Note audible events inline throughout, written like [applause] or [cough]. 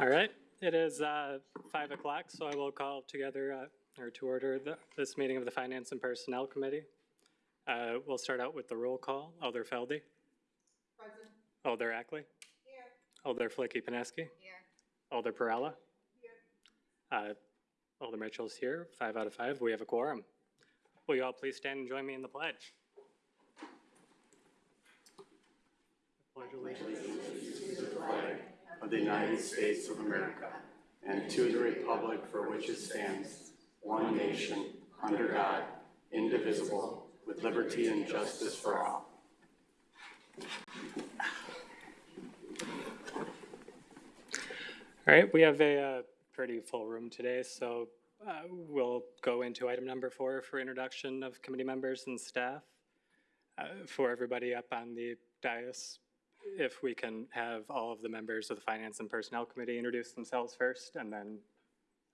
All right, it is uh, five o'clock, so I will call together, uh, or to order the- this meeting of the Finance and Personnel Committee. Uh, We'll start out with the roll call. Alder Feldy? Present. Alder Ackley? Here. Alder Flicky Pineski? Here. Alder Perella? Here. Uh, Alder Mitchell's here, five out of five. We have a quorum. Will you all please stand and join me in the pledge? Pledge allegiance. Of the United States of America and to the republic for which it stands, one nation, under God, indivisible, with liberty and justice for all. All right, we have a uh, pretty full room today, so uh, we'll go into item number four for introduction of committee members and staff. Uh, For everybody up on the dais, if we can have all of the members of the Finance and Personnel Committee introduce themselves first, and then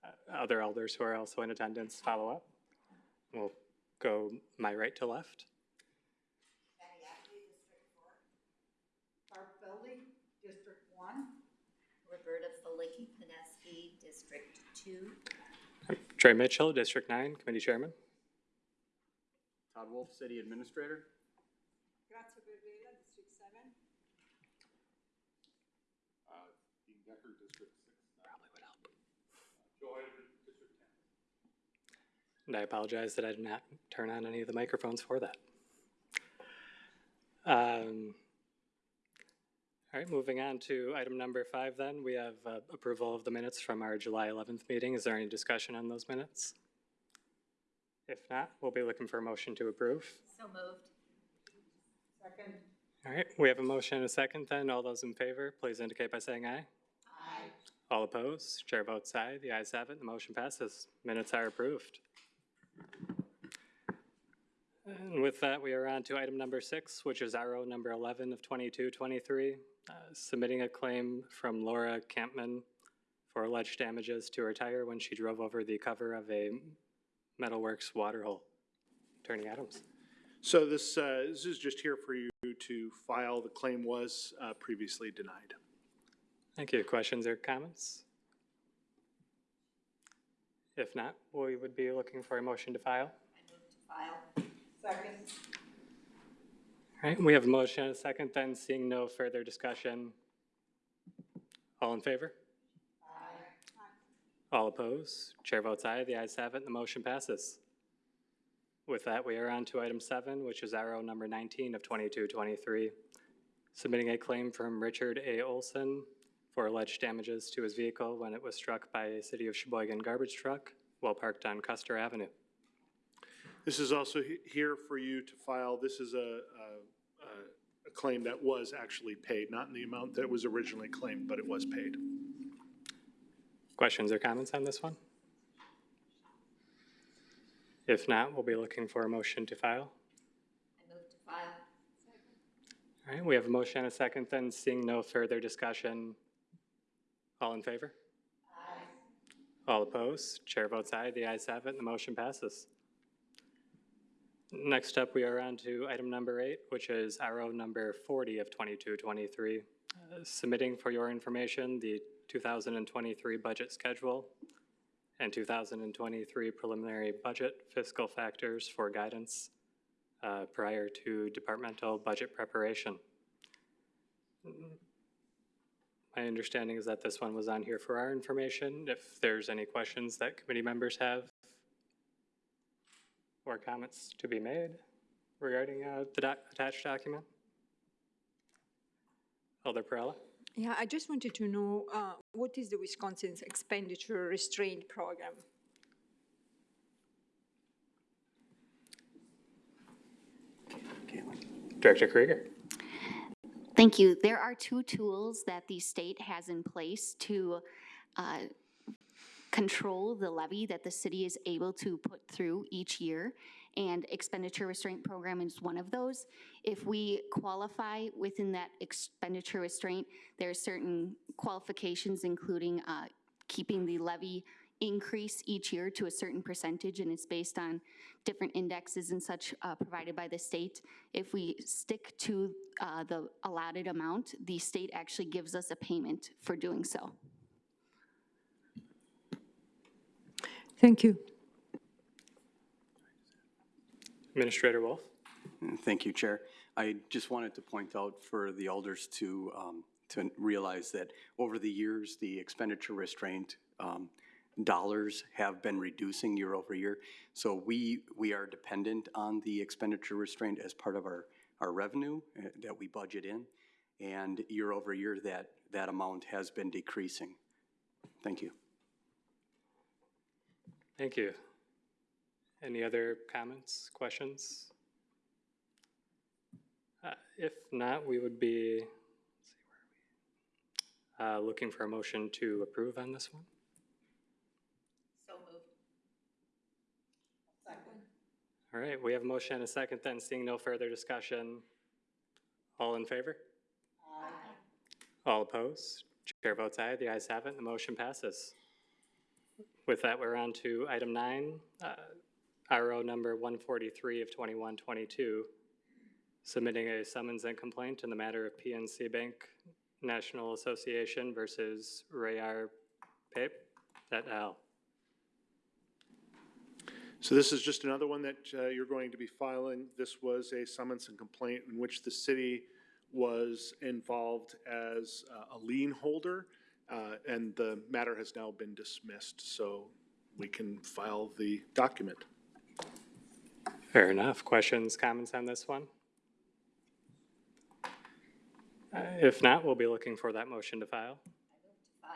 uh, other elders who are also in attendance follow up. We'll go my right to left. Patty Ackley, District Four. Barb Feldy, District One. Roberta Filicky-Peneski, District Two. Trey Mitchell, District Nine, Committee Chairman. Todd Wolf, City Administrator. Grazia Perella, District Seven. Dean Decker, District Six. Probably would help. Joe Heider, District Ten. And I apologize that I did not turn on any of the microphones for that. Um, All right, moving on to item number five then, we have uh, approval of the minutes from our July 11th meeting. Is there any discussion on those minutes? If not, we'll be looking for a motion to approve. So moved. Second. All right, we have a motion and a second then. All those in favor, please indicate by saying aye. All opposed, chair votes aye. The ayes have it, the motion passes. Minutes are approved. And with that, we are on to item number six, which is RO number 11 of 2223, uh, submitting a claim from Laura Campman for alleged damages to her tire when she drove over the cover of a Metalworks water hole. Attorney Adams. So this, uh, this is just here for you to file. The claim was uh, previously denied. Thank you. Questions or comments? If not, we would be looking for a motion to file. I move to file. Second. All right, we have a motion and a second, then seeing no further discussion. All in favor? Aye. All opposed? Chair votes aye, the ayes have it, and the motion passes. With that, we are on to item seven, which is arrow number 19 of 2223, submitting a claim from Richard A. Olson for alleged damages to his vehicle when it was struck by a City of Sheboygan garbage truck while parked on Custer Avenue. This is also he- here for you to file. This is a, a, a- a claim that was actually paid, not in the amount that was originally claimed, but it was paid. Questions or comments on this one? If not, we'll be looking for a motion to file. I move to file. All right, we have a motion and a second, then seeing no further discussion. All in favor? Aye. All opposed? Chair votes aye, the ayes have it, the motion passes. Next up, we are on to item number eight, which is RO number 40 of 2223, uh, submitting for your information the 2023 budget schedule and 2023 preliminary budget fiscal factors for guidance uh, prior to departmental budget preparation. My understanding is that this one was on here for our information. If there's any questions that committee members have or comments to be made regarding uh, the doc- attached document? Alder Perella? Yeah, I just wanted to know, uh, what is the Wisconsin's expenditure restraint program? Director Krieger? Thank you. There are two tools that the state has in place to uh, control the levy that the city is able to put through each year. And expenditure restraint program is one of those. If we qualify within that expenditure restraint, there are certain qualifications, including uh, keeping the levy increase each year to a certain percentage and it's based on different indexes and such uh, provided by the state. If we stick to uh, the allotted amount, the state actually gives us a payment for doing so. Thank you. Administrator Wolf. Thank you, Chair. I just wanted to point out for the elders to um, to realize that over the years, the expenditure restraint um, dollars have been reducing year over year. So we, we are dependent on the expenditure restraint as part of our, our revenue uh, that we budget in. And year over year, that, that amount has been decreasing. Thank you. Thank you. Any other comments, questions? Uh, If not, we would be? Uh, Looking for a motion to approve on this one. So moved. Second. All right, we have a motion and a second then, seeing no further discussion. All in favor? All opposed? Chair votes aye, the ayes have it, the motion passes. With that, we're on to item nine, uh, RO number 143 of 2122, submitting a summons and complaint in the matter of PNC Bank National Association versus Rayar Pape et al. So this is just another one that uh, you're going to be filing. This was a summons and complaint in which the city was involved as uh, a lien holder, uh, and the matter has now been dismissed, so we can file the document. Fair enough. Questions, comments on this one? Uh, If not, we'll be looking for that motion to file. File.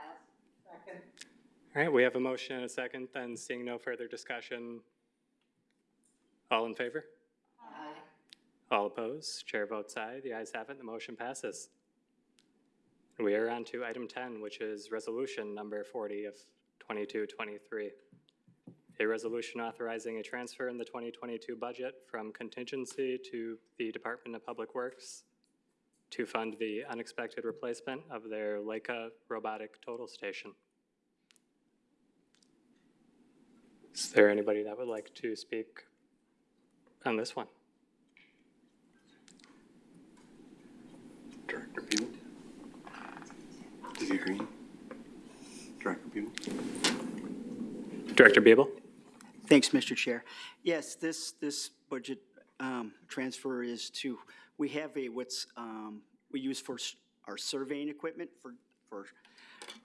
All right, we have a motion and a second, then seeing no further discussion. All in favor? Aye. All opposed? Chair votes aye. The ayes have it, the motion passes. We are on to item 10, which is resolution number 40 of 2223. A resolution authorizing a transfer in the 2022 budget from contingency to the Department of Public Works to fund the unexpected replacement of their Leica robotic total station. Is there anybody that would like to speak on this one? Director Buell? Does he agree? Director Buell? Director Biebel? Thanks, Mr. Chair. Yes, this, this budget um, transfer is to, we have a, what's, um, we use for our surveying equipment for, for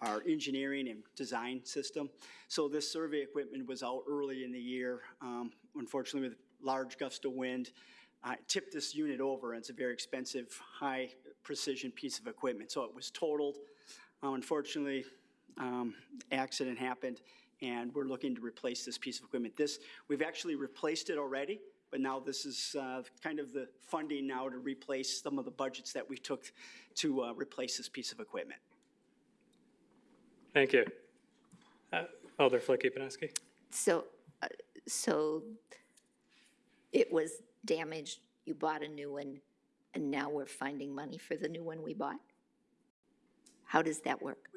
our engineering and design system. So this survey equipment was out early in the year. Um, Unfortunately, with large gust of wind, I tipped this unit over, and it's a very expensive, high-precision piece of equipment. So it was totaled. Uh, Unfortunately, um, accident happened, and we're looking to replace this piece of equipment. This, we've actually replaced it already, but now this is uh, kind of the funding now to replace some of the budgets that we took to uh, replace this piece of equipment. Thank you. Uh, Alder Flicky Pineski? So, uh, so it was damaged, you bought a new one, and now we're finding money for the new one we bought? How does that work?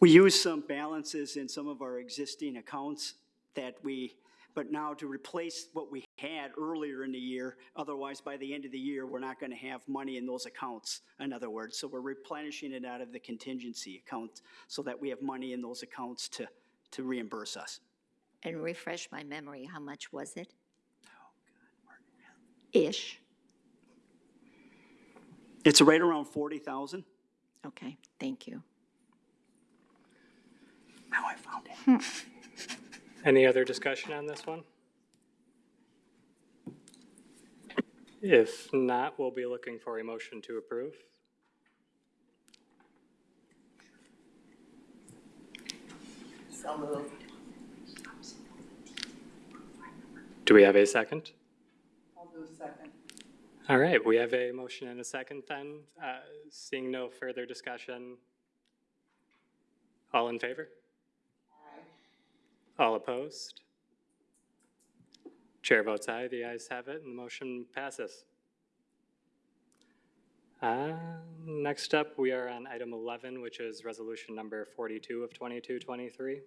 We use some balances in some of our existing accounts that we, but now to replace what we had earlier in the year, otherwise by the end of the year, we're not gonna have money in those accounts, in other words. So we're replenishing it out of the contingency account so that we have money in those accounts to, to reimburse us. And refresh my memory, how much was it? Oh, Ish, It's right around forty thousand. okay, thank you. Now I found it. Hmm. Any other discussion on this one? If not, we'll be looking for a motion to approve. So moved. Do we have a second? I'll do second. All right, we have a motion and a second then. Uh, Seeing no further discussion. All in favor? Aye. All opposed? Chair votes aye, the ayes have it, and the motion passes. Uh, Next up, we are on item 11, which is resolution number 42 of 2223.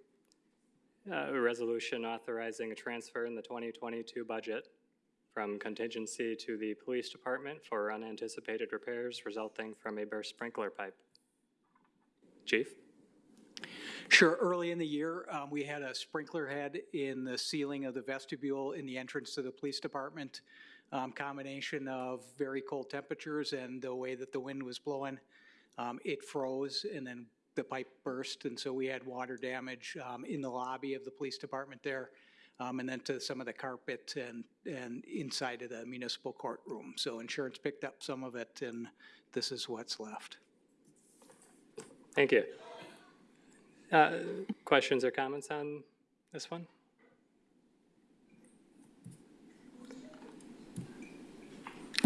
Uh, A resolution authorizing a transfer in the 2022 budget from contingency to the police department for unanticipated repairs resulting from a burst sprinkler pipe. Chief? Sure. Early in the year, um, we had a sprinkler head in the ceiling of the vestibule in the entrance to the police department. Um, combination of very cold temperatures and the way that the wind was blowing, um, it froze and then the pipe burst. And so we had water damage, um, in the lobby of the police department there. Um, and then to some of the carpet and, and inside of the municipal courtroom. So insurance picked up some of it and this is what's left. Thank you. Uh, Questions or comments on this one?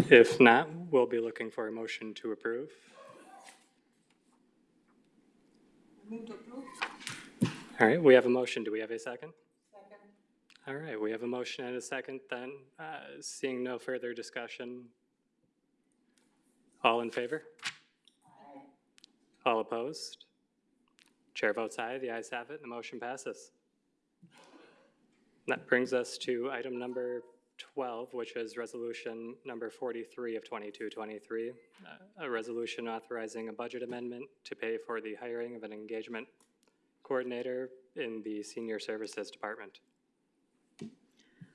If not, we'll be looking for a motion to approve. Move to approve? All right, we have a motion. Do we have a second? Second. All right, we have a motion and a second then. Uh, Seeing no further discussion. All in favor? Aye. All opposed? Chair votes aye, the ayes have it, and the motion passes. That brings us to item number 12, which is resolution number 43 of 2223, uh, a resolution authorizing a budget amendment to pay for the hiring of an engagement coordinator in the Senior Services Department.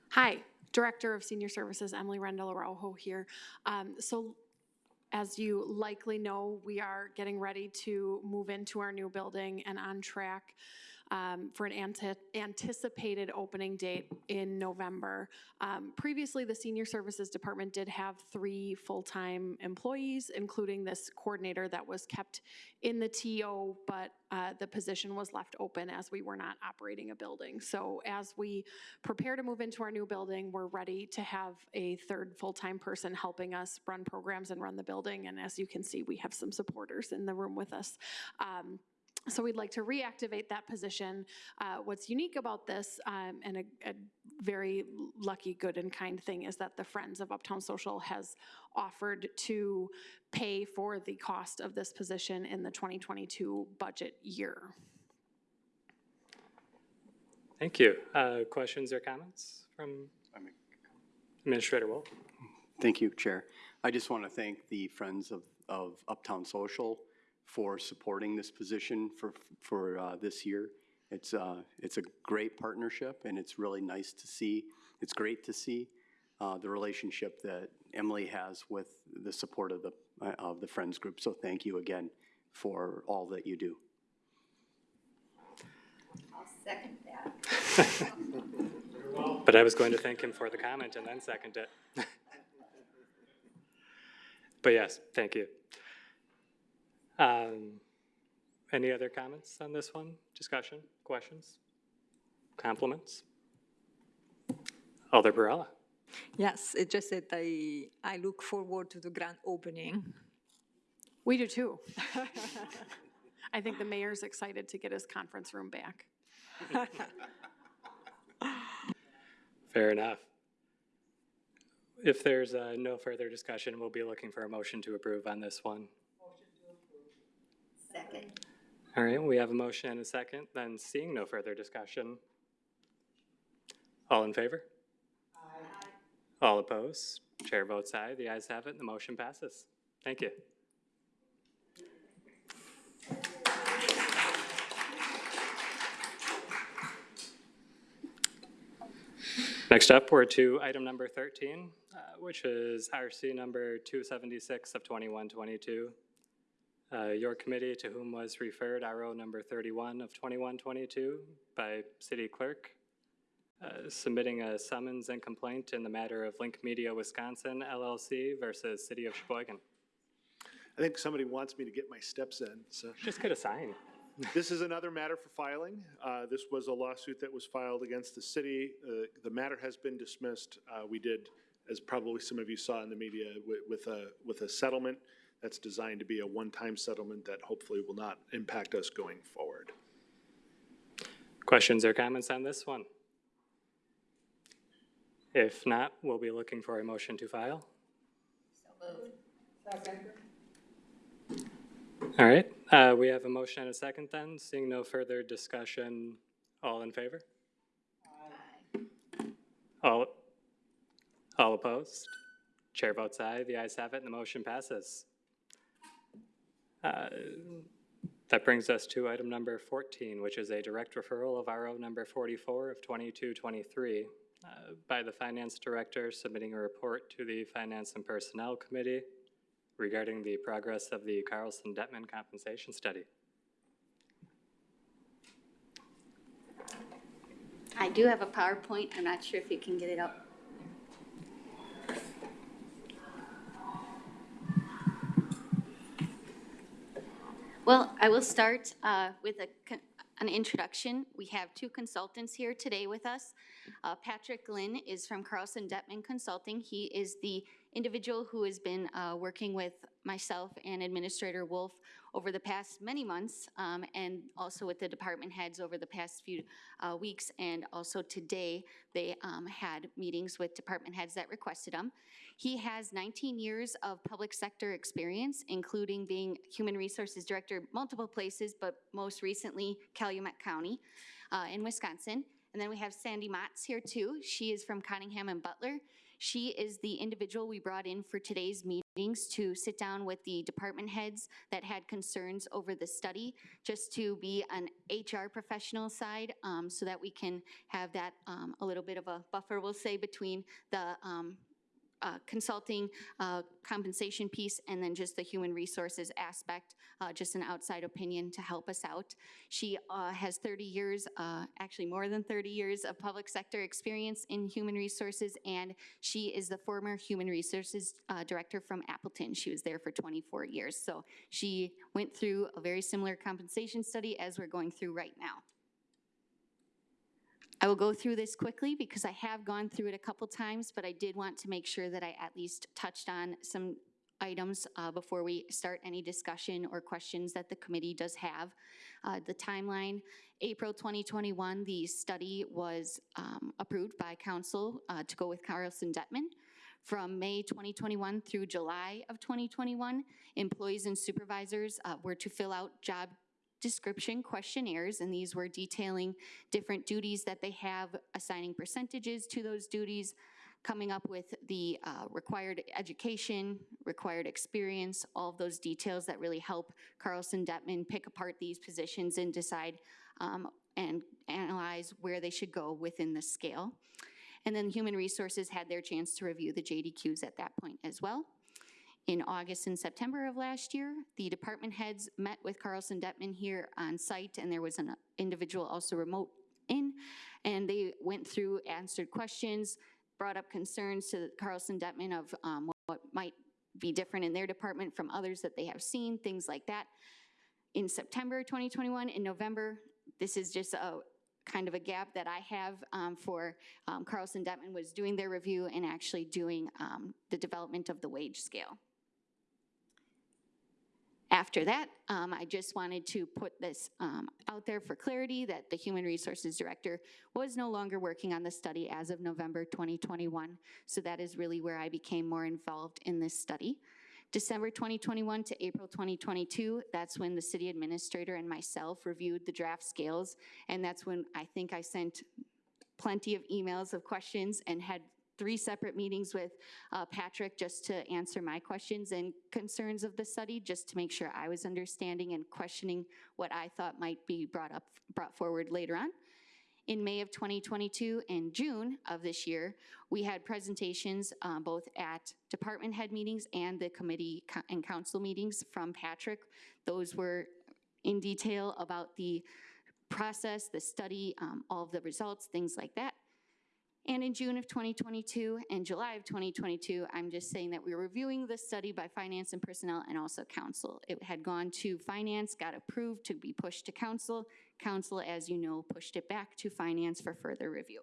Hi, Director of Senior Services, Emily Rendell Araujo here. Um, So as you likely know, we are getting ready to move into our new building and on track um, for an ante- anticipated opening date in November. Um, Previously, the Senior Services Department did have three full-time employees, including this coordinator that was kept in the TO, but uh, the position was left open as we were not operating a building. So as we prepare to move into our new building, we're ready to have a third full-time person helping us run programs and run the building. And as you can see, we have some supporters in the room with us. Um, so we'd like to reactivate that position. Uh, What's unique about this, um, and a, a very lucky, good, and kind thing, is that the Friends of Uptown Social has offered to pay for the cost of this position in the 2022 budget year. Thank you. Uh, Questions or comments from Administrator Wolf? Thank you, Chair. I just want to thank the Friends of, of Uptown Social for supporting this position for, for uh, this year. It's, uh, it's a great partnership, and it's really nice to see, it's great to see uh, the relationship that Emily has with the support of the, uh, of the Friends Group. So thank you again for all that you do. I'll second that. [laughs] But I was going to thank him for the comment and then second it. [laughs] But yes, thank you. Um, Any other comments on this one? Discussion, questions, compliments? Alder Perella. Yes, it's just that I, I look forward to the grand opening. We do too. [laughs] I think the mayor's excited to get his conference room back. [laughs] Fair enough. If there's uh, no further discussion, we'll be looking for a motion to approve on this one. Second. All right, we have a motion and a second, then seeing no further discussion. All in favor? All opposed? Chair votes aye, the ayes have it, and the motion passes. Thank you. Next up, we're to item number 13, uh, which is RC number 276 of 2122. Uh, Your committee to whom was referred RO number 31 of 2122 by city clerk, uh, submitting a summons and complaint in the matter of Link Media Wisconsin LLC versus City of Sheboygan. I think somebody wants me to get my steps in, so. Just get a sign. This is another matter for filing. Uh, This was a lawsuit that was filed against the city. Uh, The matter has been dismissed. Uh, We did, as probably some of you saw in the media, wi- with a, with a settlement that's designed to be a one-time settlement that hopefully will not impact us going forward. Questions or comments on this one? If not, we'll be looking for a motion to file. Second. All right, uh, we have a motion and a second then. Seeing no further discussion, all in favor? All, all opposed? Chair votes aye, the ayes have it, and the motion passes. Uh, That brings us to item number 14, which is a direct referral of RO number 44 of 2223 uh, by the Finance Director submitting a report to the Finance and Personnel Committee regarding the progress of the Carlson-Dettmann compensation study. I do have a PowerPoint. I'm not sure if you can get it up. Well, I will start uh, with a, an introduction. We have two consultants here today with us. Uh, Patrick Glynn is from Carlson Dettmann Consulting. He is the individual who has been uh, working with myself and Administrator Wolf over the past many months, um, and also with the department heads over the past few uh, weeks. And also today, they um, had meetings with department heads that requested them. He has 19 years of public sector experience, including being Human Resources Director multiple places, but most recently Calumet County uh, in Wisconsin. And then we have Sandy Motts here too. She is from Cottingham and Butler. She is the individual we brought in for today's meetings to sit down with the department heads that had concerns over the study, just to be an HR professional side, um, so that we can have that um, a little bit of a buffer, we'll say, between the um, uh, consulting uh, compensation piece and then just the human resources aspect, uh, just an outside opinion to help us out. She uh, has 30 years, uh, actually more than 30 years of public sector experience in human resources, and she is the former human resources uh, director from Appleton. She was there for 24 years. So she went through a very similar compensation study as we're going through right now. I will go through this quickly because I have gone through it a couple times, but I did want to make sure that I at least touched on some items uh, before we start any discussion or questions that the committee does have. Uh, The timeline, April 2021, the study was um, approved by council uh, to go with Carlson Dettmann. From May 2021 through July of 2021, employees and supervisors uh, were to fill out job description questionnaires, and these were detailing different duties that they have, assigning percentages to those duties, coming up with the uh, required education, required experience, all of those details that really help Carlson Dettmann pick apart these positions and decide um, and analyze where they should go within the scale. And then Human Resources had their chance to review the JDQs at that point as well. In August and September of last year, the department heads met with Carlson Dettmann here on site, and there was an individual also remote in, and they went through, answered questions, brought up concerns to Carlson Dettmann of um, what- might be different in their department from others that they have seen, things like that. In September 2021, in November, this is just a kind of a gap that I have um, for um, Carlson Dettmann was doing their review and actually doing um, the development of the wage scale. After that, um, I just wanted to put this um, out there for clarity that the Human Resources Director was no longer working on the study as of November 2021. So that is really where I became more involved in this study. December 2021 to April 2022, that's when the city administrator and myself reviewed the draft scales. And that's when I think I sent plenty of emails of questions and had three separate meetings with uh, Patrick just to answer my questions and concerns of the study, just to make sure I was understanding and questioning what I thought might be brought up, brought forward later on. In May of 2022 and June of this year, we had presentations uh, both at department head meetings and the committee co- and council meetings from Patrick. Those were in detail about the process, the study, um, all of the results, things like that. And in June of 2022 and July of 2022, I'm just saying that we were reviewing the study by finance and personnel and also council. It had gone to finance, got approved to be pushed to council. Council, as you know, pushed it back to finance for further review.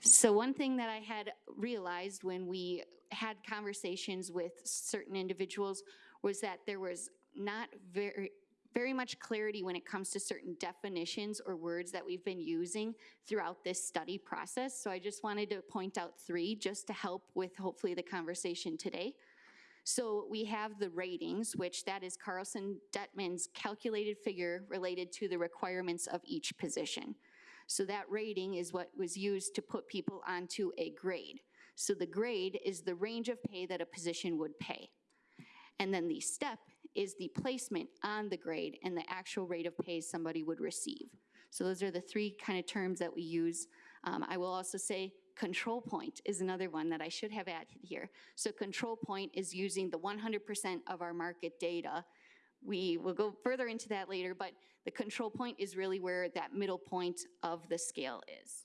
So one thing that I had realized when we had conversations with certain individuals was that there was not very, very much clarity when it comes to certain definitions or words that we've been using throughout this study process. So I just wanted to point out three just to help with hopefully the conversation today. So we have the ratings, which that is Carlson Dettmann's calculated figure related to the requirements of each position. So that rating is what was used to put people onto a grade. So the grade is the range of pay that a position would pay. And then the step is the placement on the grade and the actual rate of pay somebody would receive. So those are the three kind of terms that we use. Um, I will also say control point is another one that I should have added here. So control point is using the 100% of our market data. We will go further into that later, but the control point is really where that middle point of the scale is.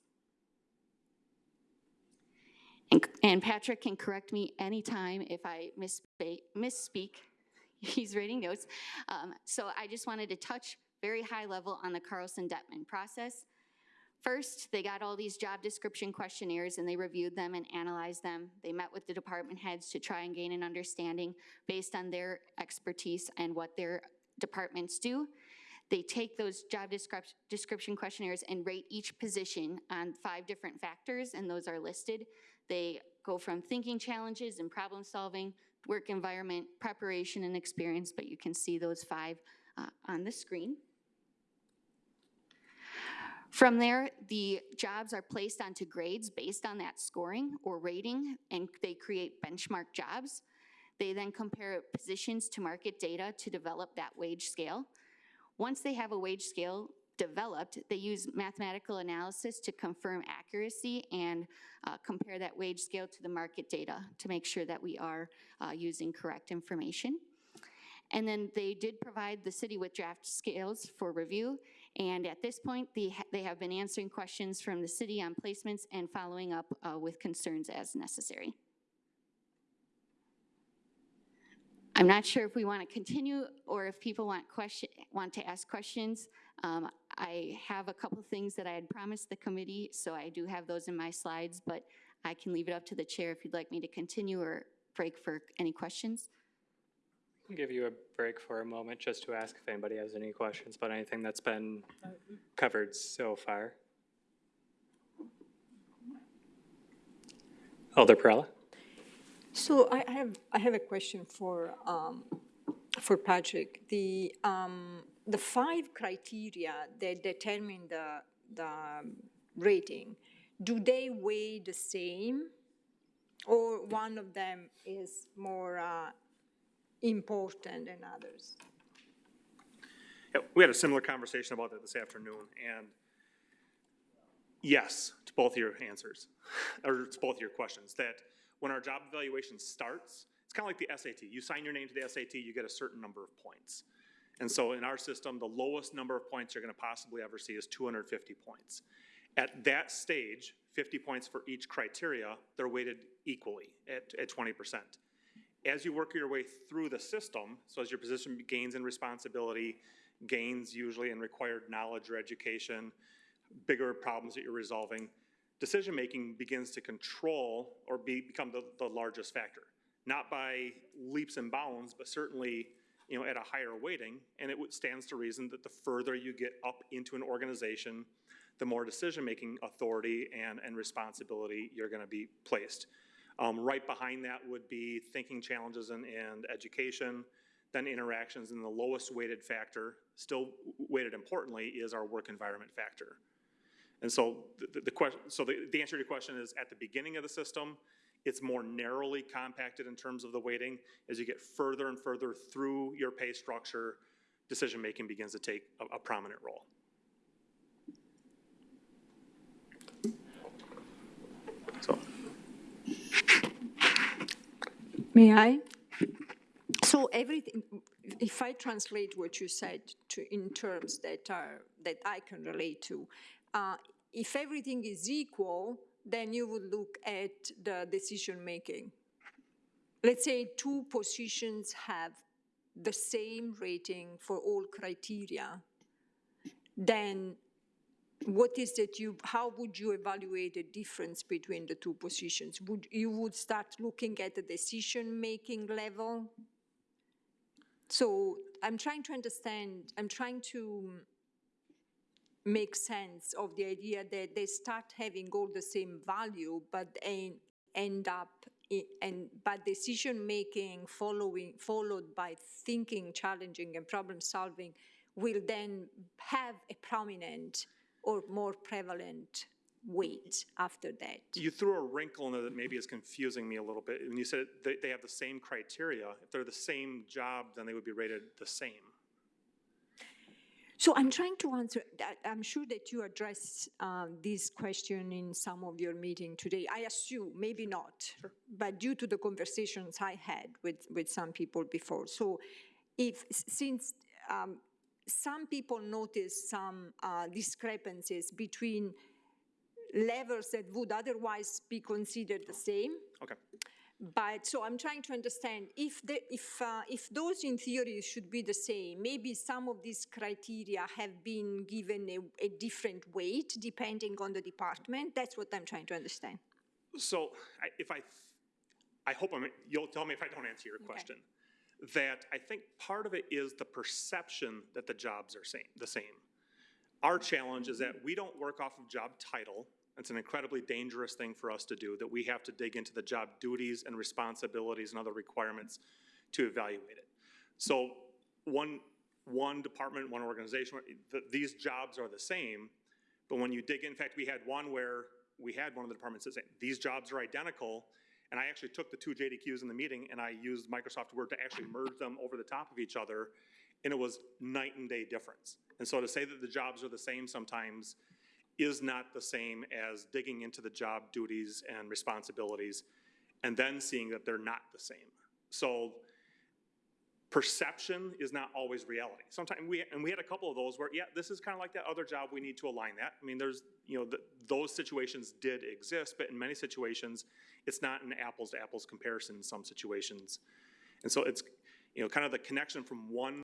And, and Patrick can correct me anytime if I misspeak, misspeak. [laughs] He's writing notes. Um, so I just wanted to touch very high level on the Carlson Dettmann process. First, they got all these job description questionnaires and they reviewed them and analyzed them. They met with the department heads to try and gain an understanding based on their expertise and what their departments do. They take those job descrip- description questionnaires and rate each position on five different factors, and those are listed. They go from thinking challenges and problem solving, work environment, preparation, and experience, but you can see those five uh, on the screen. From there, the jobs are placed onto grades based on that scoring or rating, and they create benchmark jobs. They then compare positions to market data to develop that wage scale. Once they have a wage scale developed, they use mathematical analysis to confirm accuracy and uh, compare that wage scale to the market data to make sure that we are uh, using correct information. And then they did provide the city with draft scales for review. And at this point, they, they have been answering questions from the city on placements and following up uh, with concerns as necessary. I'm not sure if we want to continue or if people want question, want to ask questions. Um, I have a couple things that I had promised the committee, so I do have those in my slides, but I can leave it up to the chair if you'd like me to continue or break for any questions. I'll give you a break for a moment just to ask if anybody has any questions about anything that's been covered so far. Alder Perella? So I have, I have a question for, um, for Patrick. The, um, the five criteria that determine the, the rating, do they weigh the same? Or one of them is more uh, important than others? Yeah, we had a similar conversation about that this afternoon, and yes, to both your answers, or to both your questions, that when our job evaluation starts, it's kind of like the SAT. You sign your name to the SAT, you get a certain number of points. And so in our system, the lowest number of points you're going to possibly ever see is 250 points. At that stage, 50 points for each criteria, they're weighted equally at, at 20%. As you work your way through the system, so as your position gains in responsibility, gains usually in required knowledge or education, bigger problems that you're resolving, decision-making begins to control or be, become the, the largest factor. Not by leaps and bounds, but certainly, you know, at a higher weighting. And it stands to reason that the further you get up into an organization, the more decision-making authority and, and responsibility you're gonna be placed. Um, right behind that would be thinking challenges and, and education, then interactions, and the lowest weighted factor, still weighted importantly, is our work environment factor. And so the, the- question, so the, the answer to your question is at the beginning of the system, it's more narrowly compacted in terms of the weighting. As you get further and further through your pay structure, decision-making begins to take a, a prominent role. So, May I? So everything, if I translate what you said to, in terms that are, that I can relate to, uh, if everything is equal, then you would look at the decision-making. Let's say two positions have the same rating for all criteria, then what is that you, how would you evaluate the difference between the two positions? Would, you would start looking at the decision-making level? So I'm trying to understand, I'm trying to make sense of the idea that they start having all the same value, but en- end up and but decision making following followed by thinking, challenging, and problem solving will then have a prominent or more prevalent weight after that. You threw a wrinkle in there that maybe is confusing me a little bit. When you said they have the same criteria, if they're the same job, then they would be rated the same. So I'm trying to answer, that- I'm sure that you addressed uh, this question in some of your meeting today. I assume, maybe not, but due to the conversations I had with, with some people before. So if, since um, some people notice some uh, discrepancies between levels that would otherwise be considered the same, Okay. But, so I'm trying to understand, if the, if, uh, if those in theory should be the same, maybe some of these criteria have been given a, a different weight depending on the department? That's what I'm trying to understand. So I, if I, I hope I'm, you'll tell me if I don't answer your question. That I think part of it is the perception that the jobs are same, the same. Our challenge is that we don't work off of job title. It's an incredibly dangerous thing for us to do, that we have to dig into the job duties and responsibilities and other requirements to evaluate it. So one, one department, one organization, th- these jobs are the same, but when you dig in, in fact, we had one where we had one of the departments that said, these jobs are identical. And I actually took the two JDQs in the meeting and I used Microsoft Word to actually merge them over the top of each other. And it was night and day difference. And so to say that the jobs are the same sometimes is not the same as digging into the job duties and responsibilities and then seeing that they're not the same. So perception is not always reality. Sometimes we, and we had a couple of those where, yeah, this is kind of like that other job, we need to align that. I mean, there's, you know, th those situations did exist, but in many situations, it's not an apples to apples comparison in some situations. And so it's, you know, kind of the connection from one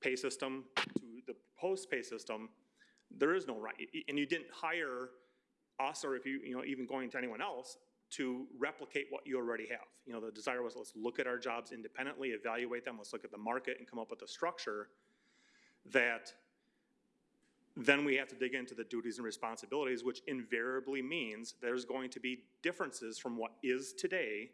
pay system to the post pay system, there is no right, and you didn't hire us, or if you, you know, even going to anyone else, to replicate what you already have. You know, the desire was, let's look at our jobs independently, evaluate them, let's look at the market and come up with a structure that then we have to dig into the duties and responsibilities, which invariably means there's going to be differences from what is today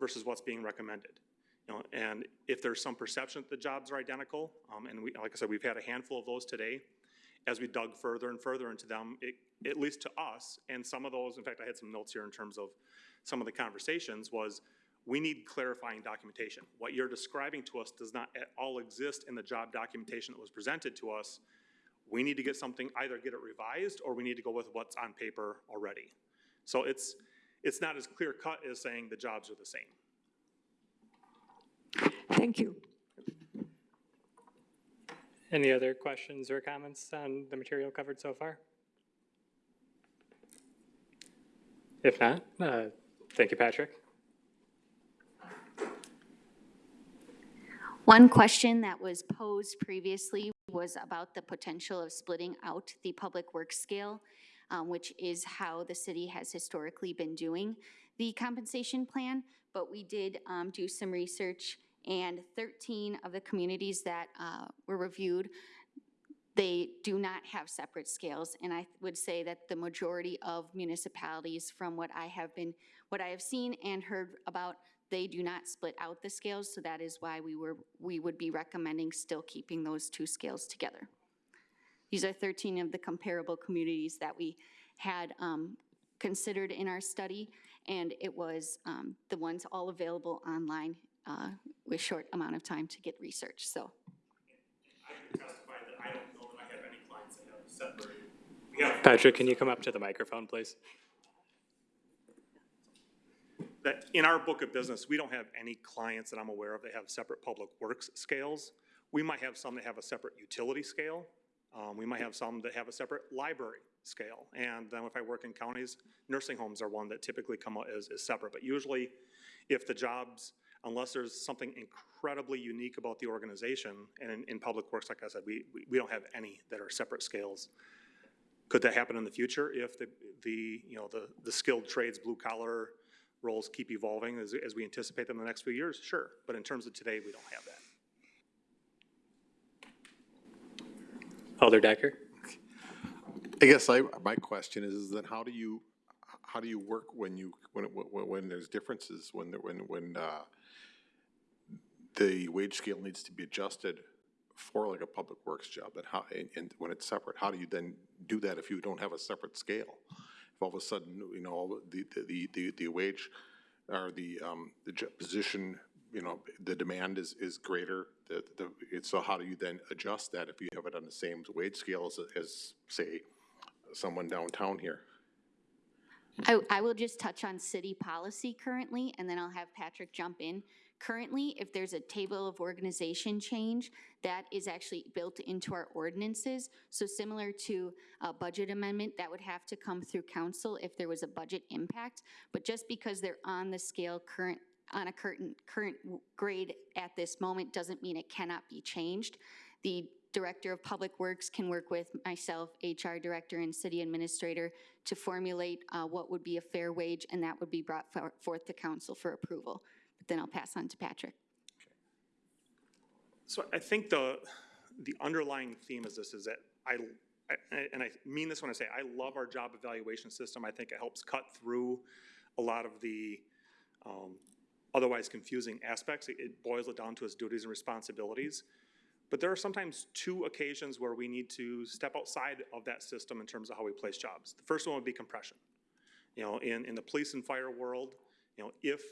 versus what's being recommended. You know, and if there's some perception that the jobs are identical, um, and we, like I said, we've had a handful of those today, as we dug further and further into them, it, at least to us, and some of those, in fact, I had some notes here in terms of some of the conversations, was we need clarifying documentation. What you're describing to us does not at all exist in the job documentation that was presented to us. We need to get something, either get it revised, or we need to go with what's on paper already. So it's, it's not as clear cut as saying the jobs are the same. Thank you. Any other questions or comments on the material covered so far? If not, uh, thank you, Patrick. One question that was posed previously was about the potential of splitting out the public works scale, um, which is how the city has historically been doing the compensation plan. But we did um, do some research, and 13 of the communities that uh, were reviewed, they do not have separate scales. And I would say that the majority of municipalities, from what I have been, what I have seen and heard about, they do not split out the scales, so that is why we were, we would be recommending still keeping those two scales together. These are 13 of the comparable communities that we had um, considered in our study, and it was um, the ones all available online uh, with short amount of time to get research, so. I can testify that I don't know that I have any clients that have separated. We have Patrick, can you come up to the microphone, please? that in our book of business, we don't have any clients that I'm aware of that have separate public works scales. We might have some that have a separate utility scale. Um, we might have some that have a separate library scale. And then if I work in counties, nursing homes are one that typically come out as, as separate. But usually, if the jobs, unless there's something incredibly unique about the organization, and in, in public works, like I said, we, we, we don't have any that are separate scales. Could that happen in the future if the, the, you know, the, the skilled trades, blue collar roles keep evolving as, as we anticipate them in the next few years? Sure, but in terms of today, we don't have that. Alder Decker? I guess I, my question is, is then how do you, how do you work when you, when, when, when there's differences, when, when, when, uh, the wage scale needs to be adjusted for like a public works job, and how, and, and when it's separate, how do you then do that if you don't have a separate scale? if all of a sudden, you know, the, the, the, the wage or the, um, the position, you know, the demand is, is greater, the, the, it's, so how do you then adjust that if you have it on the same wage scale as, as, say, someone downtown here? I, I will just touch on city policy currently, and then I'll have Patrick jump in. Currently, if there's a table of organization change, that is actually built into our ordinances. So similar to a budget amendment, that would have to come through council if there was a budget impact. But just because they're on the scale current, on a current, current grade at this moment, doesn't mean it cannot be changed. The Director of Public Works can work with myself, HR Director, and City Administrator to formulate uh, what would be a fair wage, and that would be brought for- forth to council for approval. Then I'll pass on to Patrick. So I think the, the underlying theme is this, is that I, I- and I mean this when I say, I love our job evaluation system. I think it helps cut through a lot of the um, otherwise confusing aspects. It- It boils it down to its duties and responsibilities. But there are sometimes two occasions where we need to step outside of that system in terms of how we place jobs. The first one would be compression. You know, in, in the police and fire world, you know, if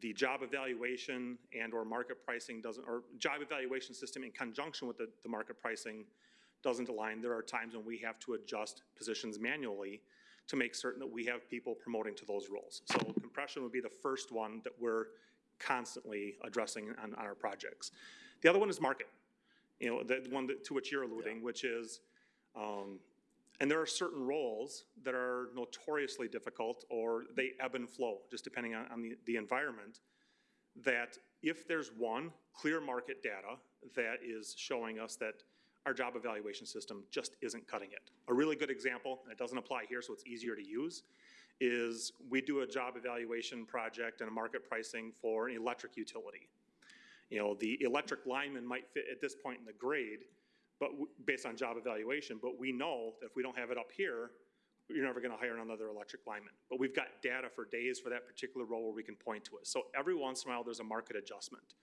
the job evaluation and/or market pricing doesn't, or job evaluation system in conjunction with the, the market pricing doesn't align, there are times when we have to adjust positions manually to make certain that we have people promoting to those roles. So compression would be the first one that we're constantly addressing on, on our projects. The other one is market. You know, the one that, to which you're alluding, which is, um, and there are certain roles that are notoriously difficult or they ebb and flow, just depending on, on the, the environment, that if there's one clear market data that is showing us that our job evaluation system just isn't cutting it. A really good example, and it doesn't apply here, so it's easier to use, is we do a job evaluation project and a market pricing for an electric utility. You know, the electric lineman might fit at this point in the grade, but based on job evaluation, but we know that if we don't have it up here, you're never gonna hire another electric lineman. But we've got data for days for that particular role where we can point to it. So every once in a while, there's a market adjustment.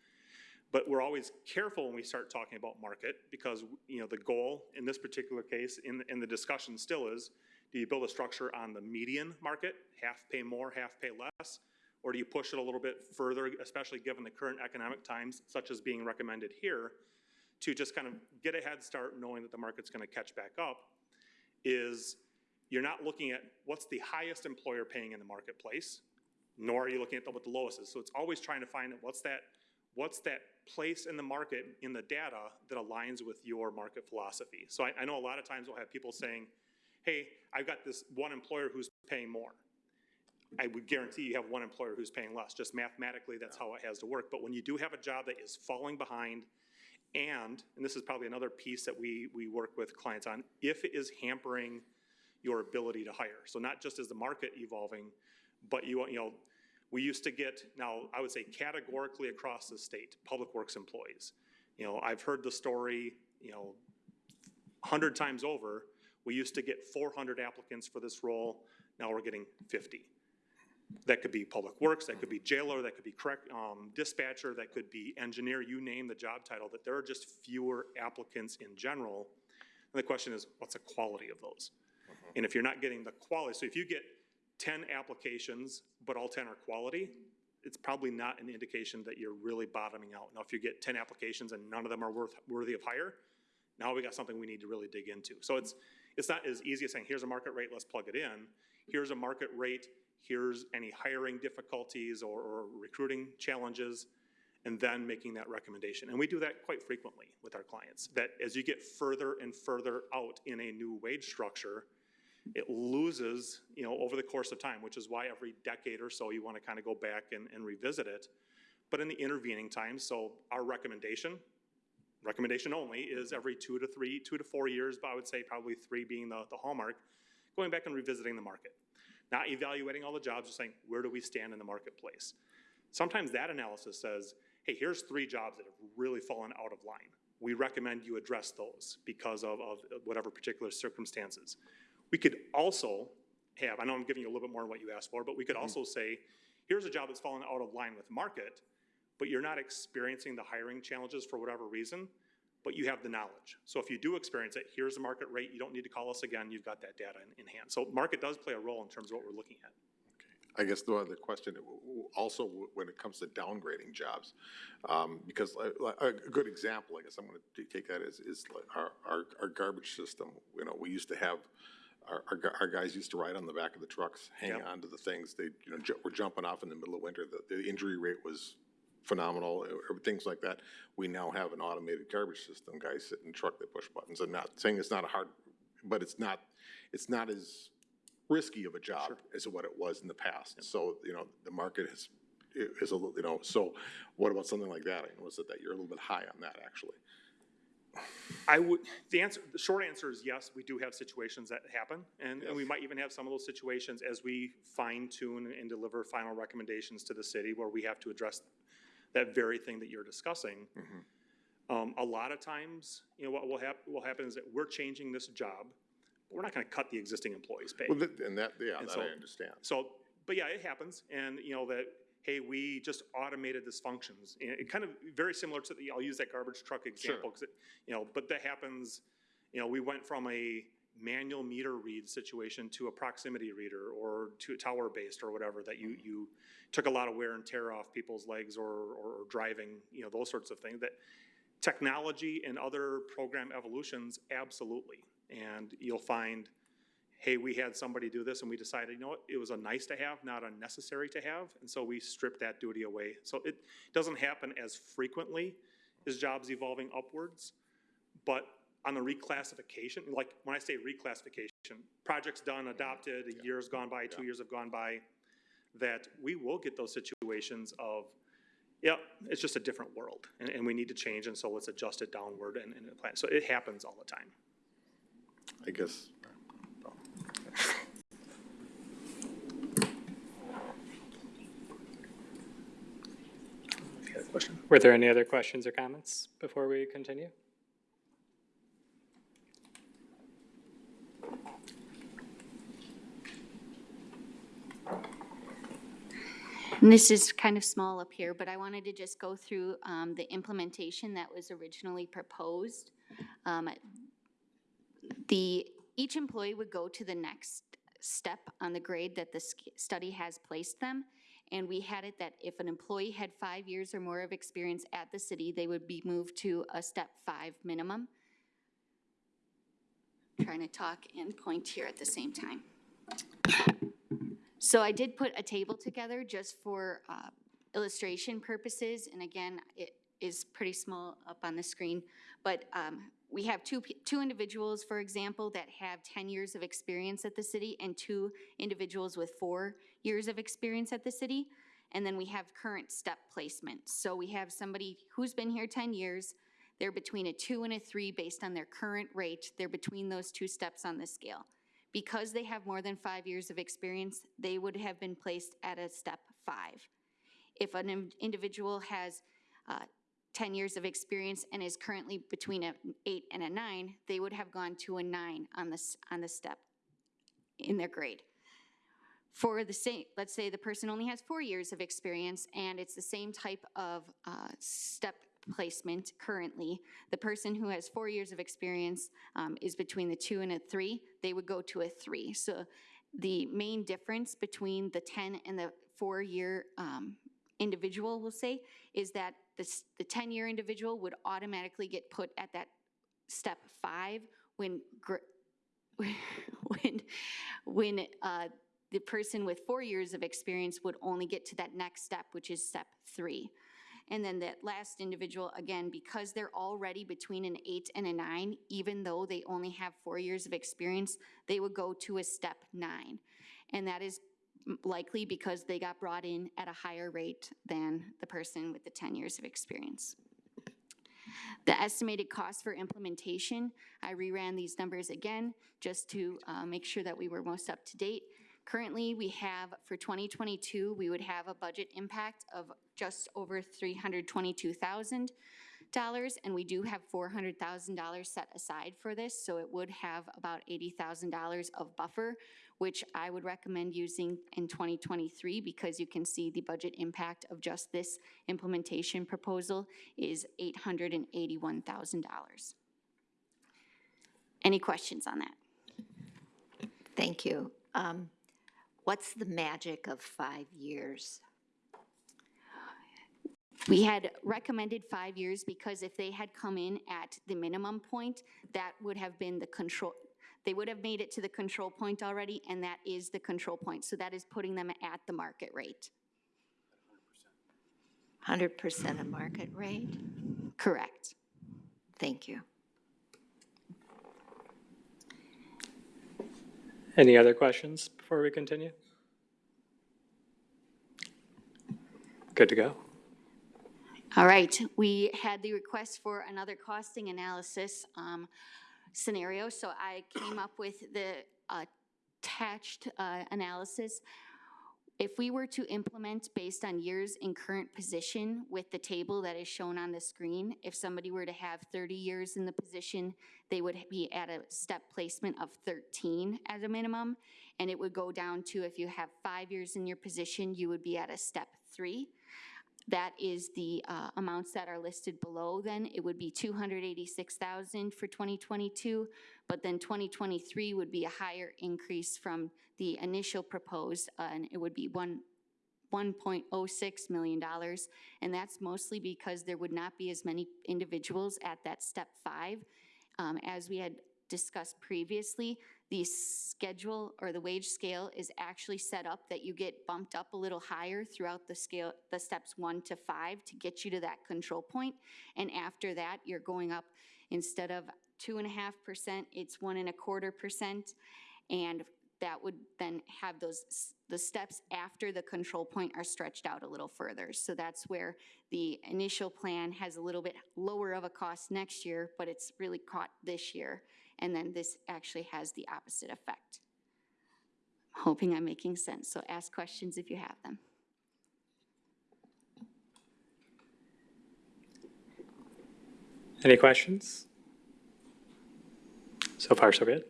But we're always careful when we start talking about market because, you know, the goal in this particular case, in, in the discussion still is, do you build a structure on the median market, half pay more, half pay less? Or do you push it a little bit further, especially given the current economic times, such as being recommended here, to just kind of get a head start knowing that the market's gonna catch back up, is you're not looking at what's the highest employer paying in the marketplace, nor are you looking at the- what the lowest is. So it's always trying to find out what's that, what's that place in the market, in the data, that aligns with your market philosophy. So I, I know a lot of times we'll have people saying, hey, I've got this one employer who's paying more. I would guarantee you have one employer who's paying less. Just mathematically, that's how it has to work. But when you do have a job that is falling behind, and, and this is probably another piece that we, we work with clients on, if it is hampering your ability to hire. So not just is the market evolving, but you, you know, we used to get, now, I would say categorically across the state, public works employees. You know, I've heard the story, you know, hundred times over, we used to get four hundred applicants for this role, now we're getting fifty. That could be public works, that could be jailer, that could be correct, um, dispatcher, that could be engineer, you name the job title, that there are just fewer applicants in general. And the question is, what's the quality of those? And if you're not getting the quality, so if you get ten applications, but all ten are quality, it's probably not an indication that you're really bottoming out. Now, if you get ten applications and none of them are worth, worthy of hire, now we got something we need to really dig into. So it's, it's not as easy as saying, here's a market rate, let's plug it in. Here's a market rate, here's any hiring difficulties or, or recruiting challenges, and then making that recommendation. And we do that quite frequently with our clients, that as you get further and further out in a new wage structure, it loses, you know, over the course of time, which is why every decade or so you want to kind of go back and, and revisit it. But in the intervening time, so our recommendation, recommendation only, is every two to three, two to four years, but I would say probably three being the, the hallmark, going back and revisiting the market. Not evaluating all the jobs, just saying, where do we stand in the marketplace? Sometimes that analysis says, hey, here's three jobs that have really fallen out of line. We recommend you address those because of, of whatever particular circumstances. We could also have, I know I'm giving you a little bit more than what you asked for, but we could mm-hmm. also say, here's a job that's fallen out of line with market, but you're not experiencing the hiring challenges for whatever reason. But you have the knowledge. So if you do experience it, here's the market rate, you don't need to call us again, you've got that data in, in hand. So market does play a role in terms of what we're looking at. I guess the other question, also when it comes to downgrading jobs, um, because like- like a a good example, I guess I'm gonna take that is, is our, our, our garbage system. You know, we used to have, our, our, our guys used to ride on the back of the trucks, hang Yep. on to the things, they, you know, ju- were jumping off in the middle of winter, the, the injury rate was phenomenal, or things like that. We now have an automated garbage system, guys sit in the truck, they push buttons, I'm not saying it's not a hard, but it's not, it's not as risky of a job as what it was in the past. So, you know, the market is, is a little, you know, so what about something like that? I know that, that you're a little bit high on that, actually. I would, the answer, the short answer is yes, we do have situations that happen. And, and we might even have some of those situations as we fine tune and deliver final recommendations to the city where we have to address that very thing that you're discussing. Um, a lot of times, you know, what will hap, will happen is that we're changing this job, but we're not gonna cut the existing employee's pay. Well, that- and that, yeah, And that so- I understand. So, but yeah, it happens, and you know that, hey, we just automated this functions. And it kind of very similar to the, I'll use that garbage truck example, because it, you know, but that happens, you know, we went from a manual meter read situation to a proximity reader or to a tower-based or whatever, that you, mm-hmm. you took a lot of wear and tear off people's legs or, or or driving, you know, those sorts of things, that technology and other program evolutions, absolutely. And you'll find, hey, we had somebody do this and we decided, you know what, it was a nice to have, not a necessary to have, and so we stripped that duty away. So it doesn't happen as frequently as jobs evolving upwards, but on the reclassification, like when I say reclassification, projects done, mm-hmm. adopted, a year's gone by, two years have gone by, that we will get those situations of, yeah, it's just a different world, and, and we need to change, and so let's adjust it downward and, and plan. So it happens all the time. I guess, Were there any other questions or comments before we continue? And this is kind of small up here, but I wanted to just go through um, the implementation that was originally proposed. Um, The, each employee would go to the next step on the grade that the study has placed them. And we had it that if an employee had five years or more of experience at the city, they would be moved to a step five minimum. Trying to talk and point here at the same time. So I did put a table together just for uh, illustration purposes, and again, it is pretty small up on the screen. But um, we have two, two individuals, for example, that have 10 years of experience at the city, and two individuals with four years of experience at the city. And then we have current step placement. So we have somebody who's been here 10 years, they're between a two and a three based on their current rate, they're between those two steps on the scale. Because they have more than five years of experience, they would have been placed at a step five. If an in- individual has uh, 10 years of experience and is currently between an eight and a nine, they would have gone to a nine on this, on the step in their grade. For the same, let's say the person only has four years of experience and it's the same type of uh, step placement currently. The person who has four years of experience um, is between the two and a three, they would go to a three. So the main difference between the 10 and the four-year um, individual, we'll say, is that this, the 10-year individual would automatically get put at that step five when, [laughs] when, when uh, the person with four years of experience would only get to that next step, which is step three. And then that last individual, again, because they're already between an eight and a nine, even though they only have four years of experience, they would go to a step nine. And that is likely because they got brought in at a higher rate than the person with the 10 years of experience. The estimated cost for implementation, I reran these numbers again just to uh, make sure that we were most up to date. Currently, we have, for 2022, we would have a budget impact of just over $322,000, and we do have $400,000 set aside for this, so it would have about $80,000 of buffer, which I would recommend using in 2023 because you can see the budget impact of just this implementation proposal is $881,000. Any questions on that? Thank you. Um, What's the magic of five years? We had recommended five years because if they had come in at the minimum point, that would have been the control, they would have made it to the control point already, and that is the control point. So that is putting them at the market rate. 100% of market rate? Correct. Thank you. Any other questions before we continue? Good to go. All right, we had the request for another costing analysis um, scenario, so I came up with the attached uh, analysis. If we were to implement based on years in current position with the table that is shown on the screen, if somebody were to have 30 years in the position, they would be at a step placement of 13 as a minimum, and it would go down to if you have five years in your position, you would be at a step three. That is the uh, amounts that are listed below then. It would be 286,000 for 2022, but then 2023 would be a higher increase from the initial proposed, uh, and it would be one, $1.06 million. And that's mostly because there would not be as many individuals at that step five. Um, As we had discussed previously, the schedule or the wage scale is actually set up that you get bumped up a little higher throughout the scale, the steps one to five to get you to that control point. And after that, you're going up, instead of two and a half percent, it's one and a quarter percent. And that would then have those, the steps after the control point are stretched out a little further. So that's where the initial plan has a little bit lower of a cost next year, but it's really caught this year. And then this actually has the opposite effect. I'm Hoping I'm making sense, so ask questions if you have them. Any questions? So far, so good.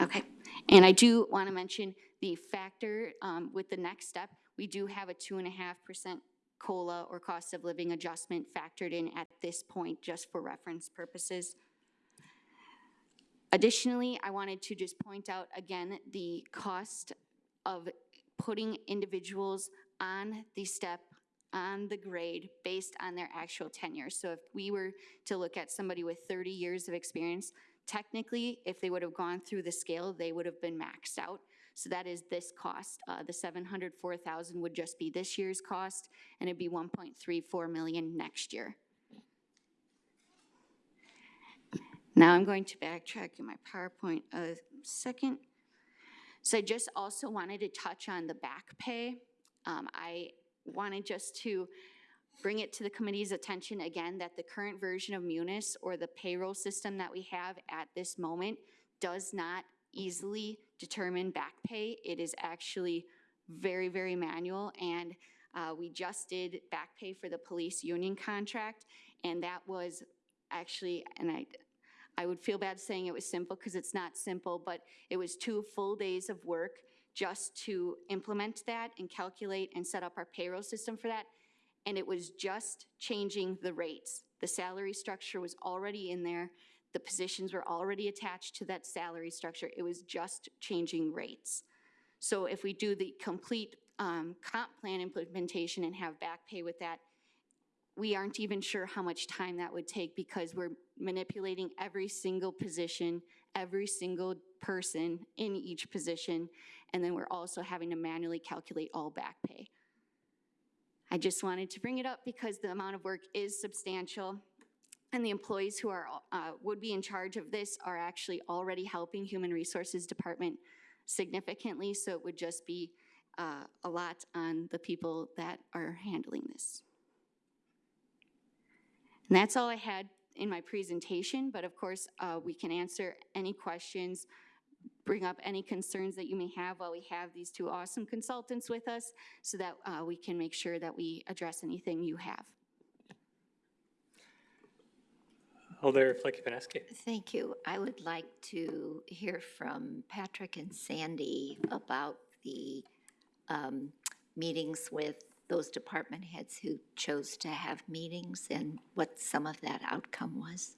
Okay, and I do want to mention the factor um, with the next step, we do have a two and a half percent COLA or cost of living adjustment factored in at this point, just for reference purposes. Additionally, I wanted to just point out again, the cost of putting individuals on the step, on the grade, based on their actual tenure. So if we were to look at somebody with 30 years of experience, technically, if they would have gone through the scale, they would have been maxed out. So that is this cost. Uh, The 704,000 would just be this year's cost, and it'd be 1.34 million next year. Now I'm going to backtrack in my PowerPoint a second. So I just also wanted to touch on the back pay. Um, I wanted just to bring it to the committee's attention again that the current version of Munis or the payroll system that we have at this moment does not easily determine back pay. It is actually very, very manual, and uh, we just did back pay for the police union contract, and that was actually, and I, I would feel bad saying it was simple because it's not simple, but it was two full days of work just to implement that and calculate and set up our payroll system for that. And it was just changing the rates. The salary structure was already in there. The positions were already attached to that salary structure. It was just changing rates. So if we do the complete um, comp plan implementation and have back pay with that, we aren't even sure how much time that would take because we're manipulating every single position, every single person in each position, and then we're also having to manually calculate all back pay. I just wanted to bring it up because the amount of work is substantial, and the employees who are, uh, would be in charge of this are actually already helping Human Resources Department significantly, so it would just be uh, a lot on the people that are handling this. And that's all I had in my presentation, but of course, uh, we can answer any questions, bring up any concerns that you may have while we have these two awesome consultants with us so that uh, we can make sure that we address anything you have. Alder Filicky-Peneski. Thank you. I would like to hear from Patrick and Sandy about the um, meetings with those department heads who chose to have meetings and what some of that outcome was.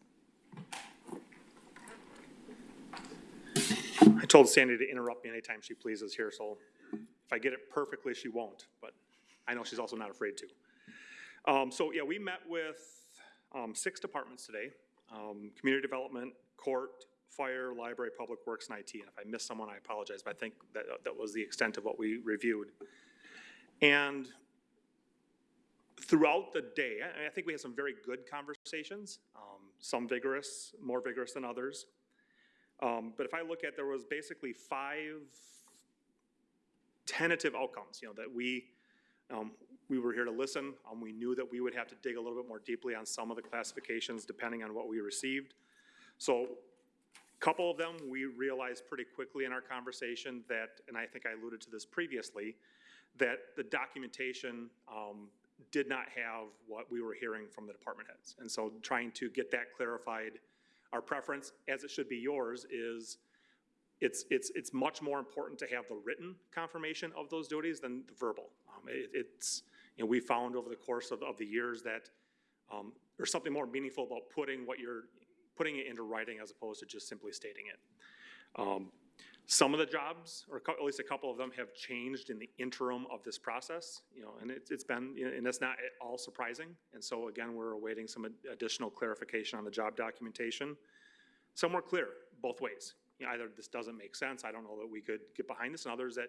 I told Sandy to interrupt me anytime she pleases here, so if I get it perfectly, she won't, but I know she's also not afraid to. Um, so, yeah, we met with, um, six departments today, um, community development, court, fire, library, public works, and IT. And if I missed someone, I apologize, but I think that, that was the extent of what we reviewed. And throughout the day, I, I think we had some very good conversations, um, some vigorous, more vigorous than others. Um, but if I look at, there was basically five tentative outcomes, you know, that we, um, we were here to listen. Um, we knew that we would have to dig a little bit more deeply on some of the classifications depending on what we received. So a couple of them, we realized pretty quickly in our conversation that, and I think I alluded to this previously, that the documentation, um, did not have what we were hearing from the department heads. And so trying to get that clarified, our preference, as it should be yours, is it's, it's, it's much more important to have the written confirmation of those duties than the verbal. Um, it, it's, you know, we found over the course of, of the years that, um, there's something more meaningful about putting what you're, putting it into writing as opposed to just simply stating it. Um, some of the jobs, or at least a couple of them, have changed in the interim of this process, you know, and it's, it's been, and that's not at all surprising. And so again, we're awaiting some additional clarification on the job documentation. Some were clear, both ways. You know, either this doesn't make sense, I don't know that we could get behind this, and others that,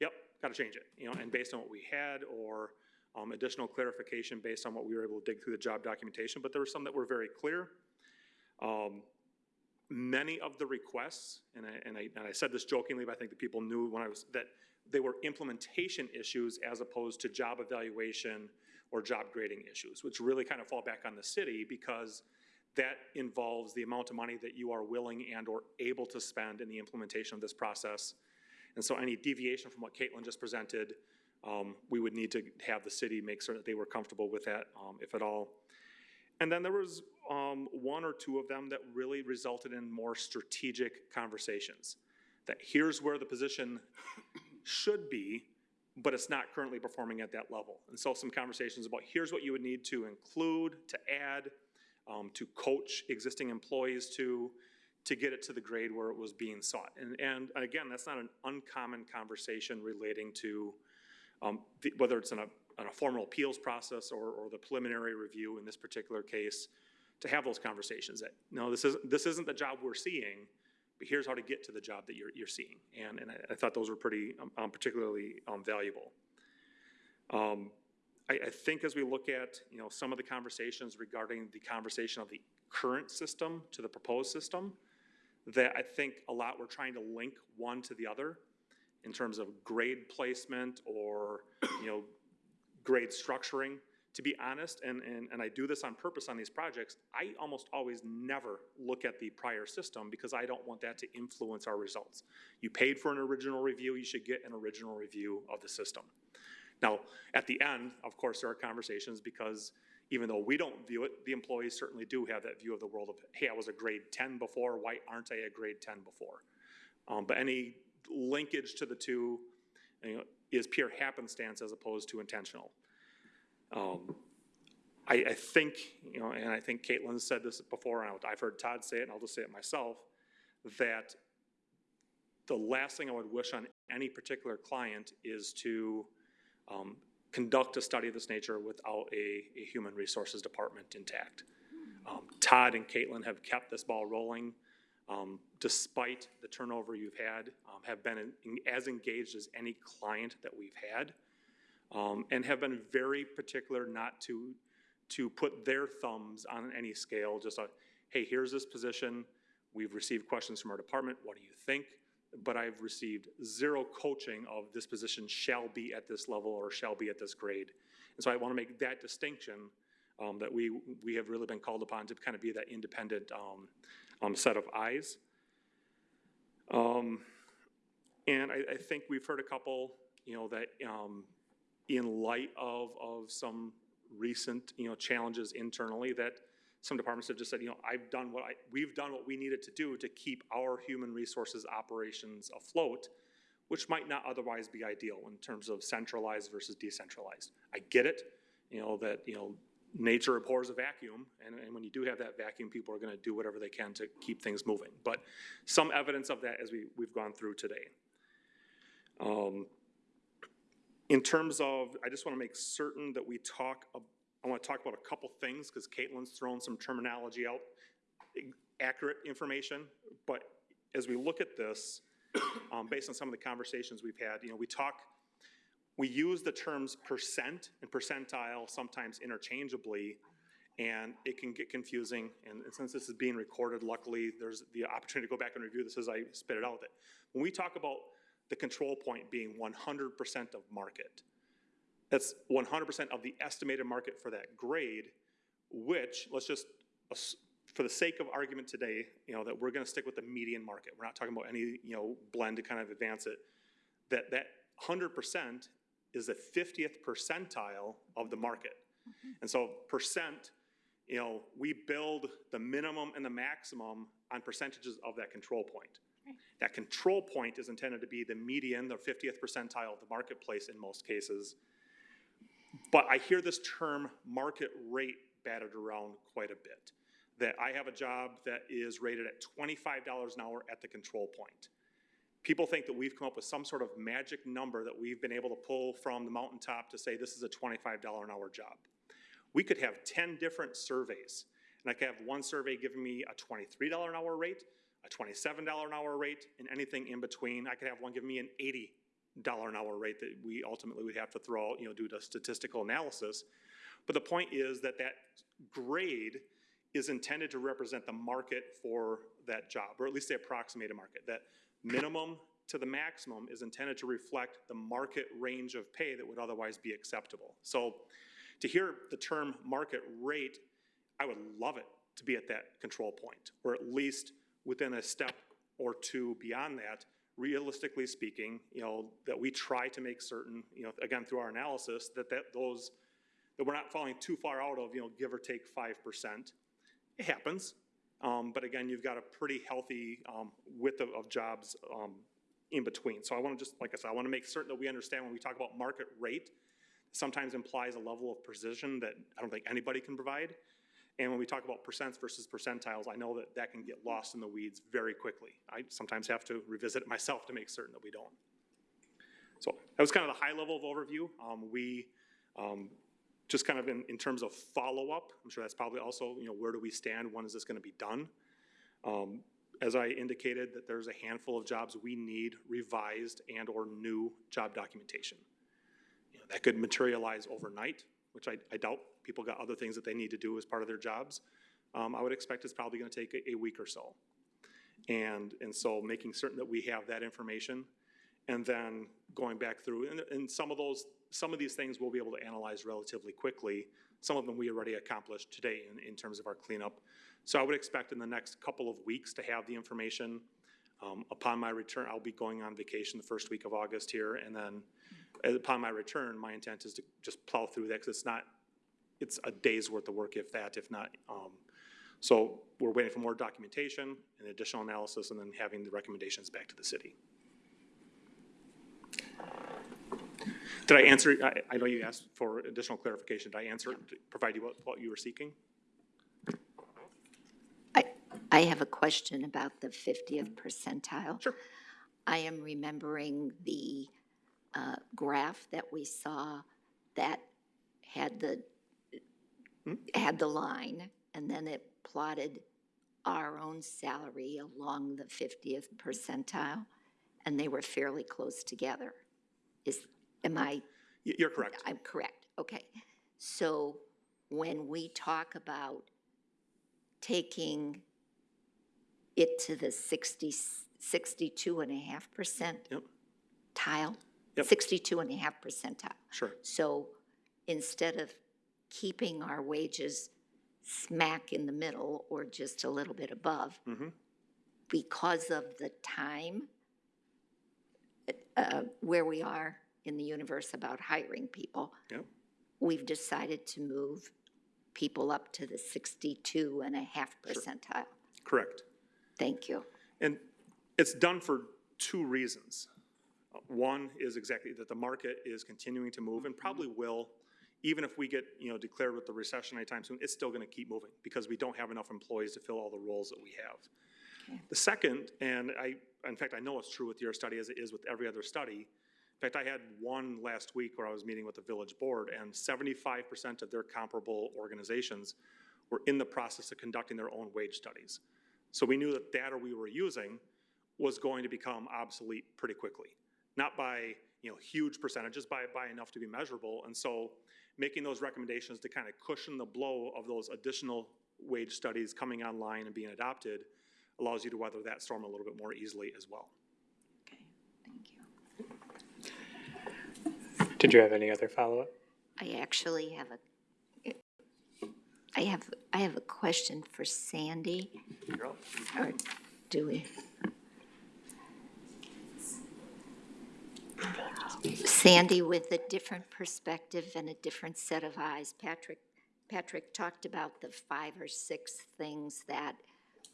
yep, gotta change it, you know, and based on what we had, or, um, additional clarification based on what we were able to dig through the job documentation, but there were some that were very clear. Um, many of the requests, and I, and I, and I said this jokingly, but I think the people knew when I was, that they were implementation issues as opposed to job evaluation or job grading issues, which really kind of fall back on the city because that involves the amount of money that you are willing and or able to spend in the implementation of this process. And so any deviation from what Caitlin just presented, um, we would need to have the city make sure that they were comfortable with that, um, if at all. And then there was um, one or two of them that really resulted in more strategic conversations. That here's where the position should be, but it's not currently performing at that level. And so some conversations about here's what you would need to include, to add, um, to coach existing employees to, to get it to the grade where it was being sought. And, and again, that's not an uncommon conversation relating to um, the, whether it's in a, in a formal appeals process or, or the preliminary review in this particular case, to have those conversations that, no, this isn't, this isn't the job we're seeing, but here's how to get to the job that you're, you're seeing. And, and I, I thought those were pretty, um, um, particularly, um, valuable. Um, I, I think as we look at, you know, some of the conversations regarding the conversation of the current system to the proposed system, that I think a lot we're trying to link one to the other in terms of grade placement or, you know, grade structuring. To be honest, and, and, and I do this on purpose on these projects, I almost always never look at the prior system because I don't want that to influence our results. You paid for an original review, you should get an original review of the system. Now, at the end, of course, there are conversations because even though we don't view it, the employees certainly do have that view of the world of, hey, I was a grade 10 before, why aren't I a grade 10 before? Um, but any linkage to the two you know, is pure happenstance as opposed to intentional. Um, I, I think, you know, and I think Caitlin said this before, and I've heard Todd say it, and I'll just say it myself, that the last thing I would wish on any particular client is to um, conduct a study of this nature without a, a human resources department intact. Um, Todd and Caitlin have kept this ball rolling um, despite the turnover you've had, um, have been in, as engaged as any client that we've had, um, and have been very particular not to to put their thumbs on any scale. Just a, hey, here's this position. We've received questions from our department. What do you think? But I've received zero coaching of this position shall be at this level or shall be at this grade. And so I want to make that distinction um, that we we have really been called upon to kind of be that independent um, set of eyes. Um, and I, I, think we've heard a couple, you know, that um, in light of, of some recent, you know, challenges internally, that some departments have just said, you know, I've done what I, we've done what we needed to do to keep our human resources operations afloat, which might not otherwise be ideal in terms of centralized versus decentralized. I get it, you know, that, you know, nature abhors a vacuum, and, and when you do have that vacuum, people are gonna do whatever they can to keep things moving. But some evidence of that as we, we've gone through today. Um, in terms of, I just want to make certain that we talk, I want to talk about a couple things, because Caitlin's thrown some terminology out, accurate information, but as we look at this, um, based on some of the conversations we've had, you know, we talk, we use the terms percent and percentile sometimes interchangeably, and it can get confusing, and since this is being recorded, luckily, there's the opportunity to go back and review this as I spit it out. That When we talk about the control point being one hundred percent of market, that's one hundred percent of the estimated market for that grade, which, let's just, for the sake of argument today, you know, that we're gonna stick with the median market. We're not talking about any, you know, blend to kind of advance it. That, that hundred percent is the fiftieth percentile of the market. Mm-hmm. And so percent, you know, we build the minimum and the maximum on percentages of that control point. That control point is intended to be the median, the fiftieth percentile of the marketplace in most cases. But I hear this term market rate batted around quite a bit. That I have a job that is rated at twenty-five dollars an hour at the control point. People think that we've come up with some sort of magic number that we've been able to pull from the mountaintop to say this is a twenty-five dollar an hour job. We could have ten different surveys, and I could have one survey giving me a twenty-three dollar an hour rate, a twenty-seven dollar an hour rate, and anything in between. I could have one give me an eighty dollar an hour rate that we ultimately would have to throw out, you know, due to statistical analysis. But the point is that that grade is intended to represent the market for that job, or at least the approximated market. That minimum to the maximum is intended to reflect the market range of pay that would otherwise be acceptable. So to hear the term market rate, I would love it to be at that control point, or at least within a step or two beyond that. Realistically speaking, you know, that we try to make certain, you know, again, through our analysis, that, that those, that we're not falling too far out of, you know, give or take five percent. It happens, um, but again, you've got a pretty healthy, um, width of, of jobs, um, in between. So I want to just, like I said, I want to make certain that we understand when we talk about market rate, sometimes implies a level of precision that I don't think anybody can provide. And when we talk about percents versus percentiles, I know that that can get lost in the weeds very quickly. I sometimes have to revisit it myself to make certain that we don't. So that was kind of the high level of overview. Um, we, um, just kind of in, in terms of follow-up, I'm sure that's probably also, you know, where do we stand? When is this gonna be done? Um, as I indicated, that there's a handful of jobs we need revised and/or new job documentation. You know, That could materialize overnight, which I, I doubt. People got other things that they need to do as part of their jobs. Um, I would expect it's probably gonna take a, a week or so. And, and so making certain that we have that information and then going back through, and, and some of those, some of these things we'll be able to analyze relatively quickly. Some of them we already accomplished today in, in terms of our cleanup. So I would expect in the next couple of weeks to have the information. Um, upon my return, I'll be going on vacation the first week of August here, and then upon my return, my intent is to just plow through that, because it's not, it's a day's worth of work, if that, if not. Um, so we're waiting for more documentation and additional analysis, and then having the recommendations back to the city. Did I answer, I, I know you asked for additional clarification. Did I answer, provide you what, what you were seeking? I, I have a question about the 50th percentile. Sure. I am remembering the uh, graph that we saw that had the, had the line, and then it plotted our own salary along the 50th percentile, and they were fairly close together. Is, am I, You're correct. I'm correct, okay. So when we talk about taking it to the 60, 62 and a half percent Yep. tile? Yep. 62 and a half percentile. Sure. So instead of keeping our wages smack in the middle or just a little bit above, Mhm. because of the time uh, where we are in the universe about hiring people, Yep. we've decided to move people up to the 62 and a half percentile. Correct. Thank you. And it's done for two reasons. Uh, One is exactly that the market is continuing to move and probably will, even if we get, you know, declared with the recession anytime soon, it's still gonna keep moving because we don't have enough employees to fill all the roles that we have. The second, and I, in fact, I know it's true with your study as it is with every other study. In fact, I had one last week where I was meeting with the village board and seventy-five percent of their comparable organizations were in the process of conducting their own wage studies. So we knew that data we were using was going to become obsolete pretty quickly. Not by, you know, huge percentages, by, by enough to be measurable. And so making those recommendations to kind of cushion the blow of those additional wage studies coming online and being adopted allows you to weather that storm a little bit more easily as well. Okay, thank you. Did you have any other follow-up? I actually have a, I have, I have a question for Sandy. Or do we? Sandy, with a different perspective and a different set of eyes, Patrick, Patrick talked about the five or six things that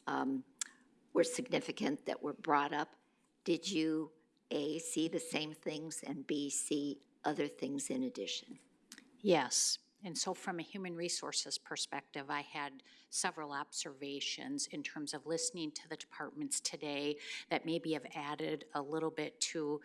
um, were significant that were brought up. Did you, A, see the same things, and B, see other things in addition? Yes, and so from a human resources perspective, I had several observations in terms of listening to the departments today that maybe have added a little bit to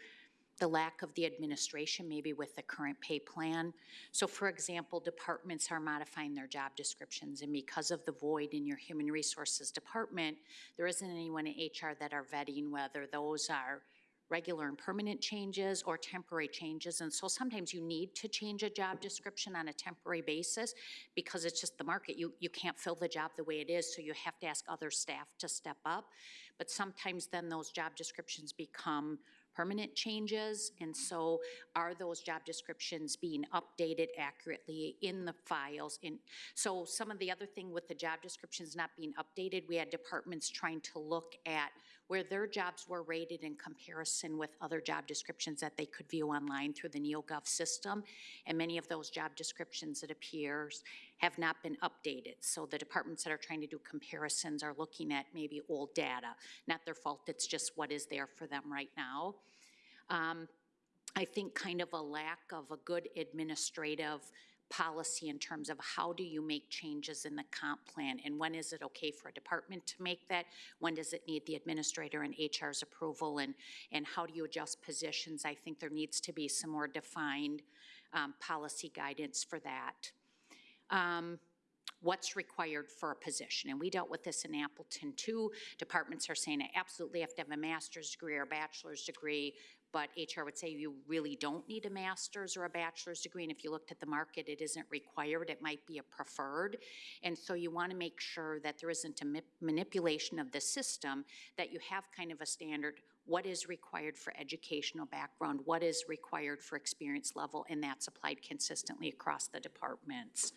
the lack of the administration, maybe with the current pay plan. So for example, departments are modifying their job descriptions, and because of the void in your human resources department, there isn't anyone in HR that are vetting whether those are regular and permanent changes or temporary changes. And so sometimes you need to change a job description on a temporary basis because it's just the market. You, you can't fill the job the way it is, so you have to ask other staff to step up. But sometimes then those job descriptions become permanent changes, and so are those job descriptions being updated accurately in the files? In, so some of the other thing with the job descriptions not being updated, we had departments trying to look at where their jobs were rated in comparison with other job descriptions that they could view online through the NeoGov system. And many of those job descriptions, it appears, have not been updated. So the departments that are trying to do comparisons are looking at maybe old data. Not their fault, it's just what is there for them right now. Um, I think kind of a lack of a good administrative policy in terms of how do you make changes in the comp plan and when is it okay for a department to make that? When does it need the administrator and HR's approval and, and how do you adjust positions? I think there needs to be some more defined um, policy guidance for that. Um, what's required for a position. And we dealt with this in Appleton too. Departments are saying I absolutely have to have a master's degree or bachelor's degree, but HR would say you really don't need a master's or a bachelor's degree. And if you looked at the market, it isn't required. It might be a preferred. And so you want to make sure that there isn't a ma- manipulation of the system, that you have kind of a standard what is required for educational background, what is required for experience level, and that's applied consistently across the departments.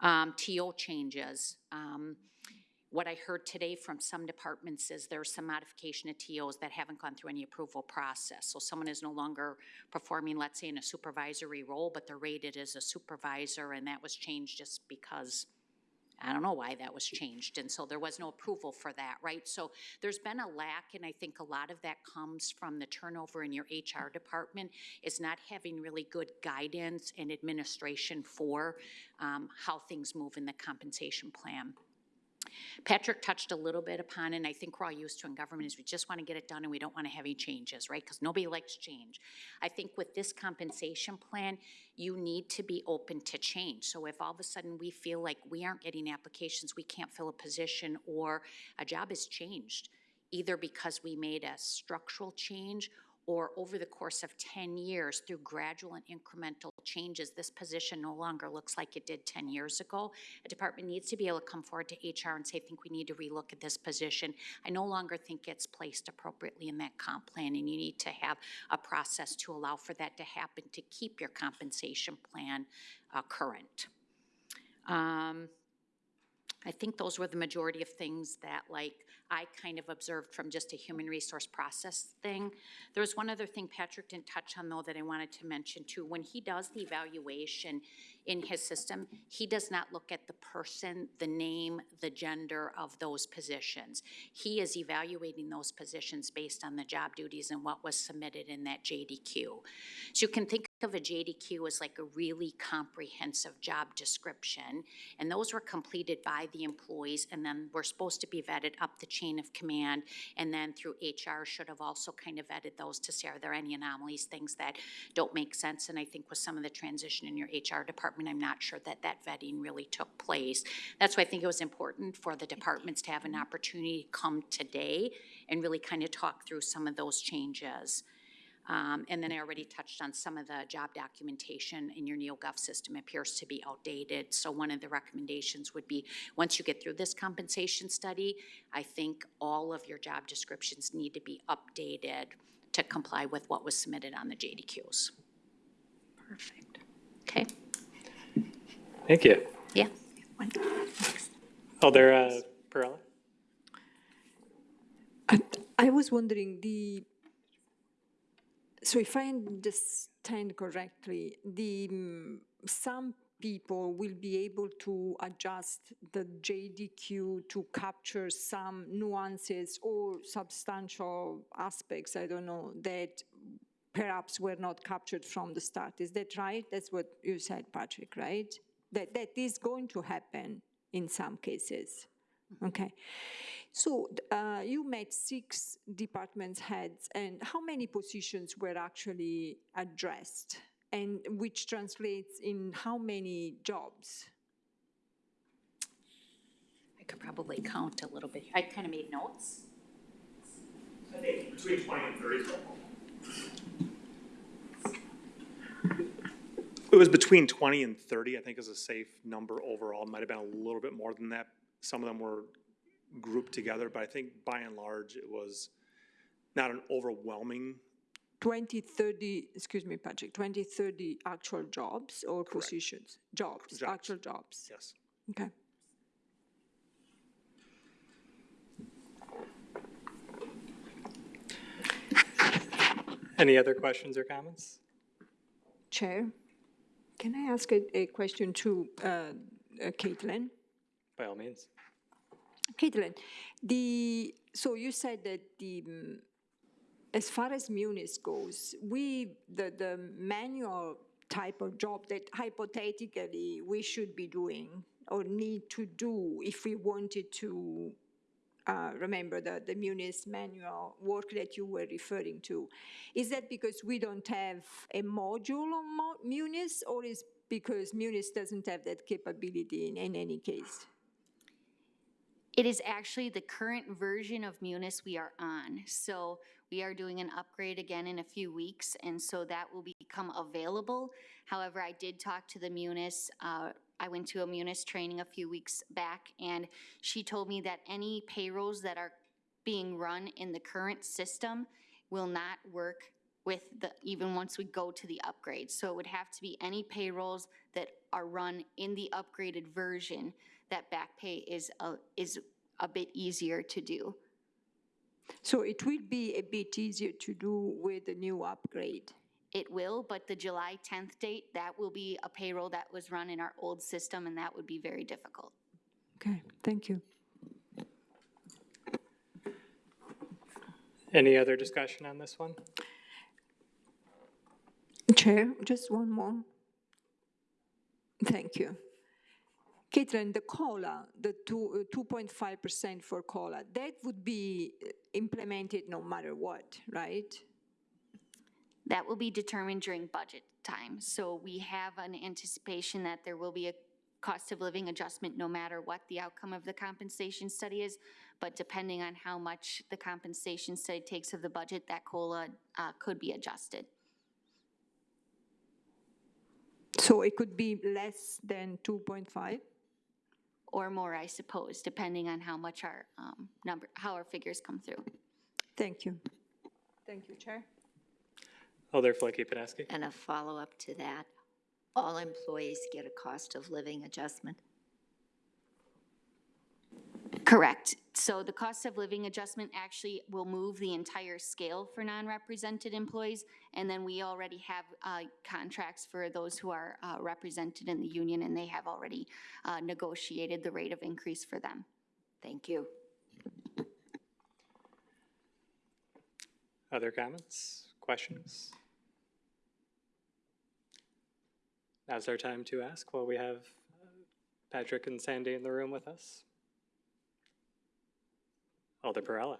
Um, TO changes. Um, what I heard today from some departments is there's some modification of TOs that haven't gone through any approval process. So someone is no longer performing, let's say, in a supervisory role, but they're rated as a supervisor, and that was changed just because I don't know why that was changed, and so there was no approval for that, right? So there's been a lack, and I think a lot of that comes from the turnover in your HR department, is not having really good guidance and administration for um, how things move in the compensation plan. Patrick touched a little bit upon, and I think we're all used to in government, is we just want to get it done and we don't want to have any changes, right? Because nobody likes change. I think with this compensation plan, you need to be open to change. So if all of a sudden we feel like we aren't getting applications, we can't fill a position, or a job has changed, either because we made a structural change or over the course of 10 years through gradual and incremental changes, this position no longer looks like it did 10 years ago. A department needs to be able to come forward to HR and say, I think we need to relook at this position. I no longer think it's placed appropriately in that comp plan, and you need to have a process to allow for that to happen to keep your compensation plan uh, current. Um, I think those were the majority of things that like I kind of observed from just a human resource process thing. There was one other thing Patrick didn't touch on though that I wanted to mention too. When he does the evaluation in his system, he does not look at the person, the name, the gender of those positions. He is evaluating those positions based on the job duties and what was submitted in that JDQ. So you can think of a JDQ as like a really comprehensive job description, and those were completed by the employees, and then were supposed to be vetted up the chain of command, and then through HR should have also kind of vetted those to see are there any anomalies, things that don't make sense, and I think with some of the transition in your HR department, I'm not sure that that vetting really took place. That's why I think it was important for the departments to have an opportunity to come today and really kind of talk through some of those changes. Um, and then I already touched on some of the job documentation in your NeoGov system appears to be outdated. So one of the recommendations would be, once you get through this compensation study, I think all of your job descriptions need to be updated to comply with what was submitted on the JDQs. Perfect. Okay, Thank you. yeah. Alder uh, Perella? I, I was wondering, the, so if I understand correctly, the, mm, some people will be able to adjust the JDQ to capture some nuances or substantial aspects, I don't know, that perhaps were not captured from the start. Is that right? That's what you said, Patrick, right? That, that is going to happen in some cases. Okay. So uh, you met six department heads, and how many positions were actually addressed? And which translates in how many jobs? I could probably count a little bit. I kind of made notes. I think between twenty and thirty. It was between twenty and thirty, I think is a safe number overall. Might have been a little bit more than that. Some of them were grouped together, but I think by and large, it was not an overwhelming 20, 30, excuse me, Patrick, 20, 30 actual jobs or positions? Jobs, Jobs. actual jobs. Yes. Okay. Any other questions or comments? Chair, can I ask a, a question to uh, uh, Caitlin? By all means. Caitlin, the, so you said that the, mm, as far as Munis goes, we, the, the manual type of job that hypothetically we should be doing or need to do if we wanted to uh, remember the, the Munis manual work that you were referring to. Is that because we don't have a module on Munis or is because Munis doesn't have that capability in, in any case? It is actually the current version of Munis we are on. So we are doing an upgrade again in a few weeks, and so that will become available. However, I did talk to the Munis, uh, I went to a Munis training a few weeks back, and she told me that any payrolls that are being run in the current system will not work with the, even once we go to the upgrade. So it would have to be any payrolls that are run in the upgraded version that back pay is a, is a bit easier to do. So it will be a bit easier to do with the new upgrade. It will, but the July 10th date, that will be a payroll that was run in our old system, and that would be very difficult. Okay, thank you. Any other discussion on this one? Chair, just one more. Thank you. Caitlin, the COLA, the two, uh, 2.5% for COLA, that would be uh, implemented no matter what, right? That will be determined during budget time. So we have an anticipation that there will be a cost of living adjustment no matter what the outcome of the compensation study is. But depending on how much the compensation study takes of the budget, that COLA uh, could be adjusted. So it could be less than 2.5? Or more, I suppose, depending on how much our um, number, how our figures come through. Thank you. Thank you, Chair. Alder Filicky-Peneski? And a follow-up to that, all employees get a cost of living adjustment? Correct. So the cost of living adjustment actually will move the entire scale for non-represented employees. And then we already have uh, contracts for those who are uh, represented in the union, and they have already uh, negotiated the rate of increase for them. Thank you. Other comments, questions? Now's our time to ask while we have uh, Patrick and Sandy in the room with us. Oh, Alder Perella.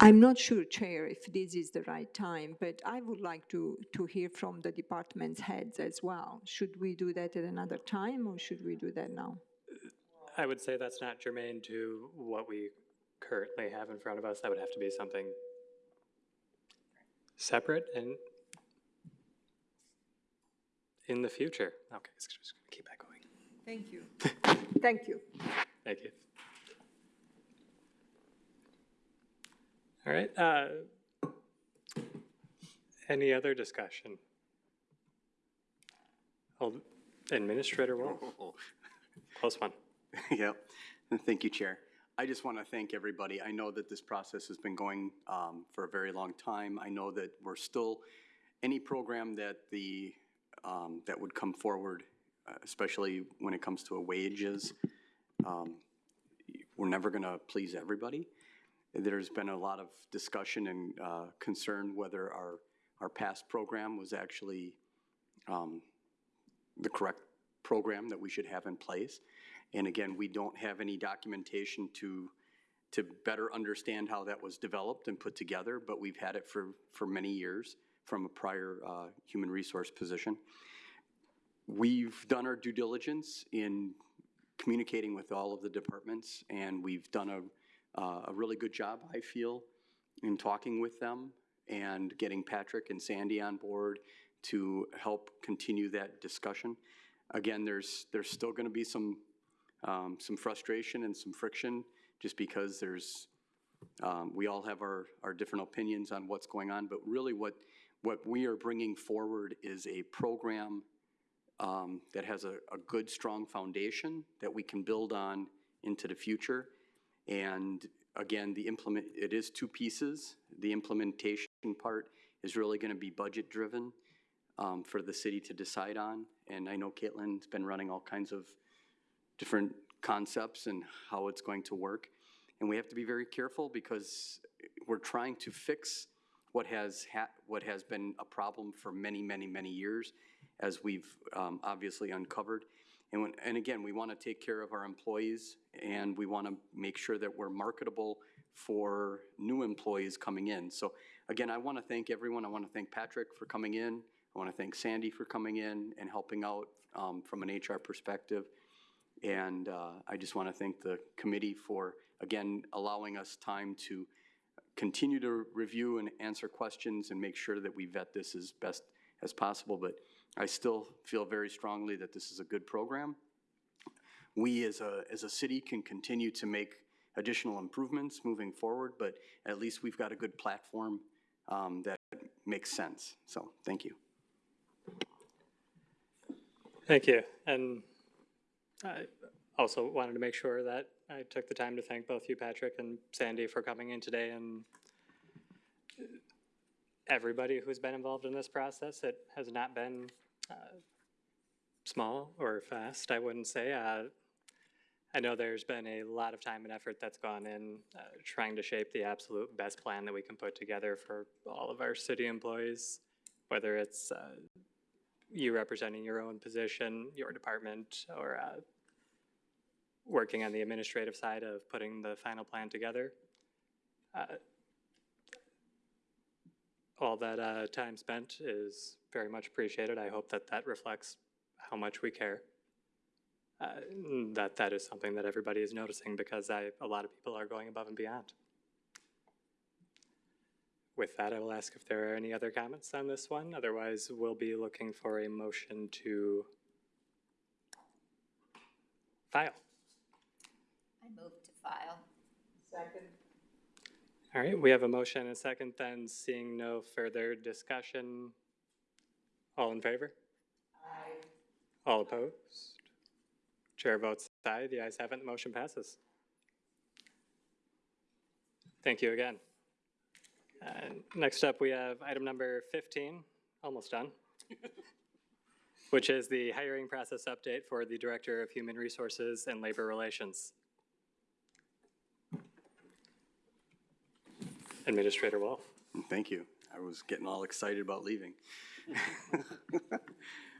I'm not sure, Chair, if this is the right time, but I would like to, to hear from the department's heads as well. Should we do that at another time, or should we do that now? I would say that's not germane to what we currently have in front of us. That would have to be something separate and in the future. Okay, so just gonna keep that going. Thank you. Thank you. Thank you. All right, uh, any other discussion? Hold- Administrator Wolf, [laughs] close one. [laughs] Yep, and thank you, Chair. I just want to thank everybody. I know that this process has been going um, for a very long time. I know that we're still, any program that the, um, that would come forward, especially when it comes to wages, um, we're never going to please everybody. There's been a lot of discussion and uh, concern whether our, our past program was actually um, the correct program that we should have in place. And again, we don't have any documentation to, to better understand how that was developed and put together, but we've had it for, for many years from a prior uh, human resource position. We've done our due diligence in communicating with all of the departments, and we've done a, uh, a really good job, I feel, in talking with them and getting Patrick and Sandy on board to help continue that discussion. Again, there's, there's still going to be some, um, some frustration and some friction, just because there's, um, we all have our, our different opinions on what's going on, but really what, what we are bringing forward is a program um, that has a, a good, strong foundation that we can build on into the future. And again, the implement, it is two pieces. The implementation part is really going to be budget-driven um, for the city to decide on. And I know Caitlin's been running all kinds of different concepts and how it's going to work. And we have to be very careful because we're trying to fix what has ha- what has been a problem for many, many, many years, as we've um, obviously uncovered. And when, and again, we want to take care of our employees, and we want to make sure that we're marketable for new employees coming in. So again, I want to thank everyone. I want to thank Patrick for coming in. I want to thank Sandy for coming in and helping out um, from an HR perspective. And uh, I just want to thank the committee for, again, allowing us time to continue to review and answer questions and make sure that we vet this as best as possible. But I still feel very strongly that this is a good program. We as a, as a city can continue to make additional improvements moving forward, but at least we've got a good platform um, that makes sense. So, thank you. Thank you. And I also wanted to make sure that I took the time to thank both you, Patrick and Sandy, for coming in today and everybody who's been involved in this process. It has not been uh, small or fast, I wouldn't say. Uh, I know there's been a lot of time and effort that's gone in uh, trying to shape the absolute best plan that we can put together for all of our city employees, whether it's uh, you representing your own position, your department, or uh, working on the administrative side of putting the final plan together. All that uh, time spent is very much appreciated. I hope that that reflects how much we care. Uh, that that is something that everybody is noticing because I, a lot of people are going above and beyond. With that, I will ask if there are any other comments on this one. Otherwise, we'll be looking for a motion to file. I move to file. Second. All right, we have a motion and a second, then seeing no further discussion. All in favor? Aye. All opposed? Chair votes aye, the ayes have it, the motion passes. Thank you again. And Next up, we have item number 15, almost done, [laughs] which is the hiring process update for the Director of Human Resources and Labor Relations. Administrator Wolf. Thank you. I was getting all excited about leaving. [laughs]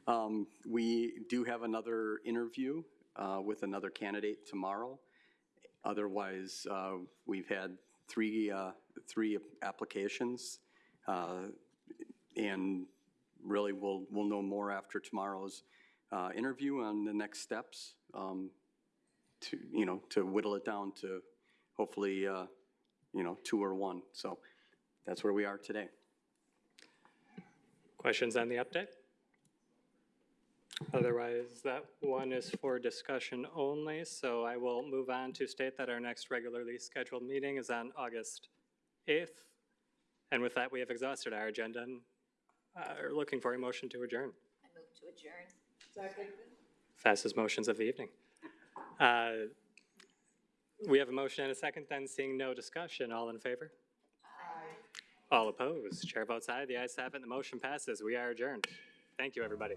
Um, We do have another interview uh, with another candidate tomorrow. Otherwise, uh, we've had three, uh, three applications. uh, And really, we'll, we'll know more after tomorrow's uh, interview on the next steps um, to, you know, to whittle it down to hopefully, uh, you know, two or one. So that's where we are today. Questions on the update? Otherwise, that one is for discussion only, so I will move on to state that our next regularly scheduled meeting is on August 8th. And with that, we have exhausted our agenda and uh, are looking for a motion to adjourn. I move to adjourn. Second. Fastest motions of the evening. Uh, We have a motion and a second, then seeing no discussion, all in favor? Aye. All opposed? Chair votes aye, the ayes have it, the motion passes. We are adjourned. Thank you, everybody.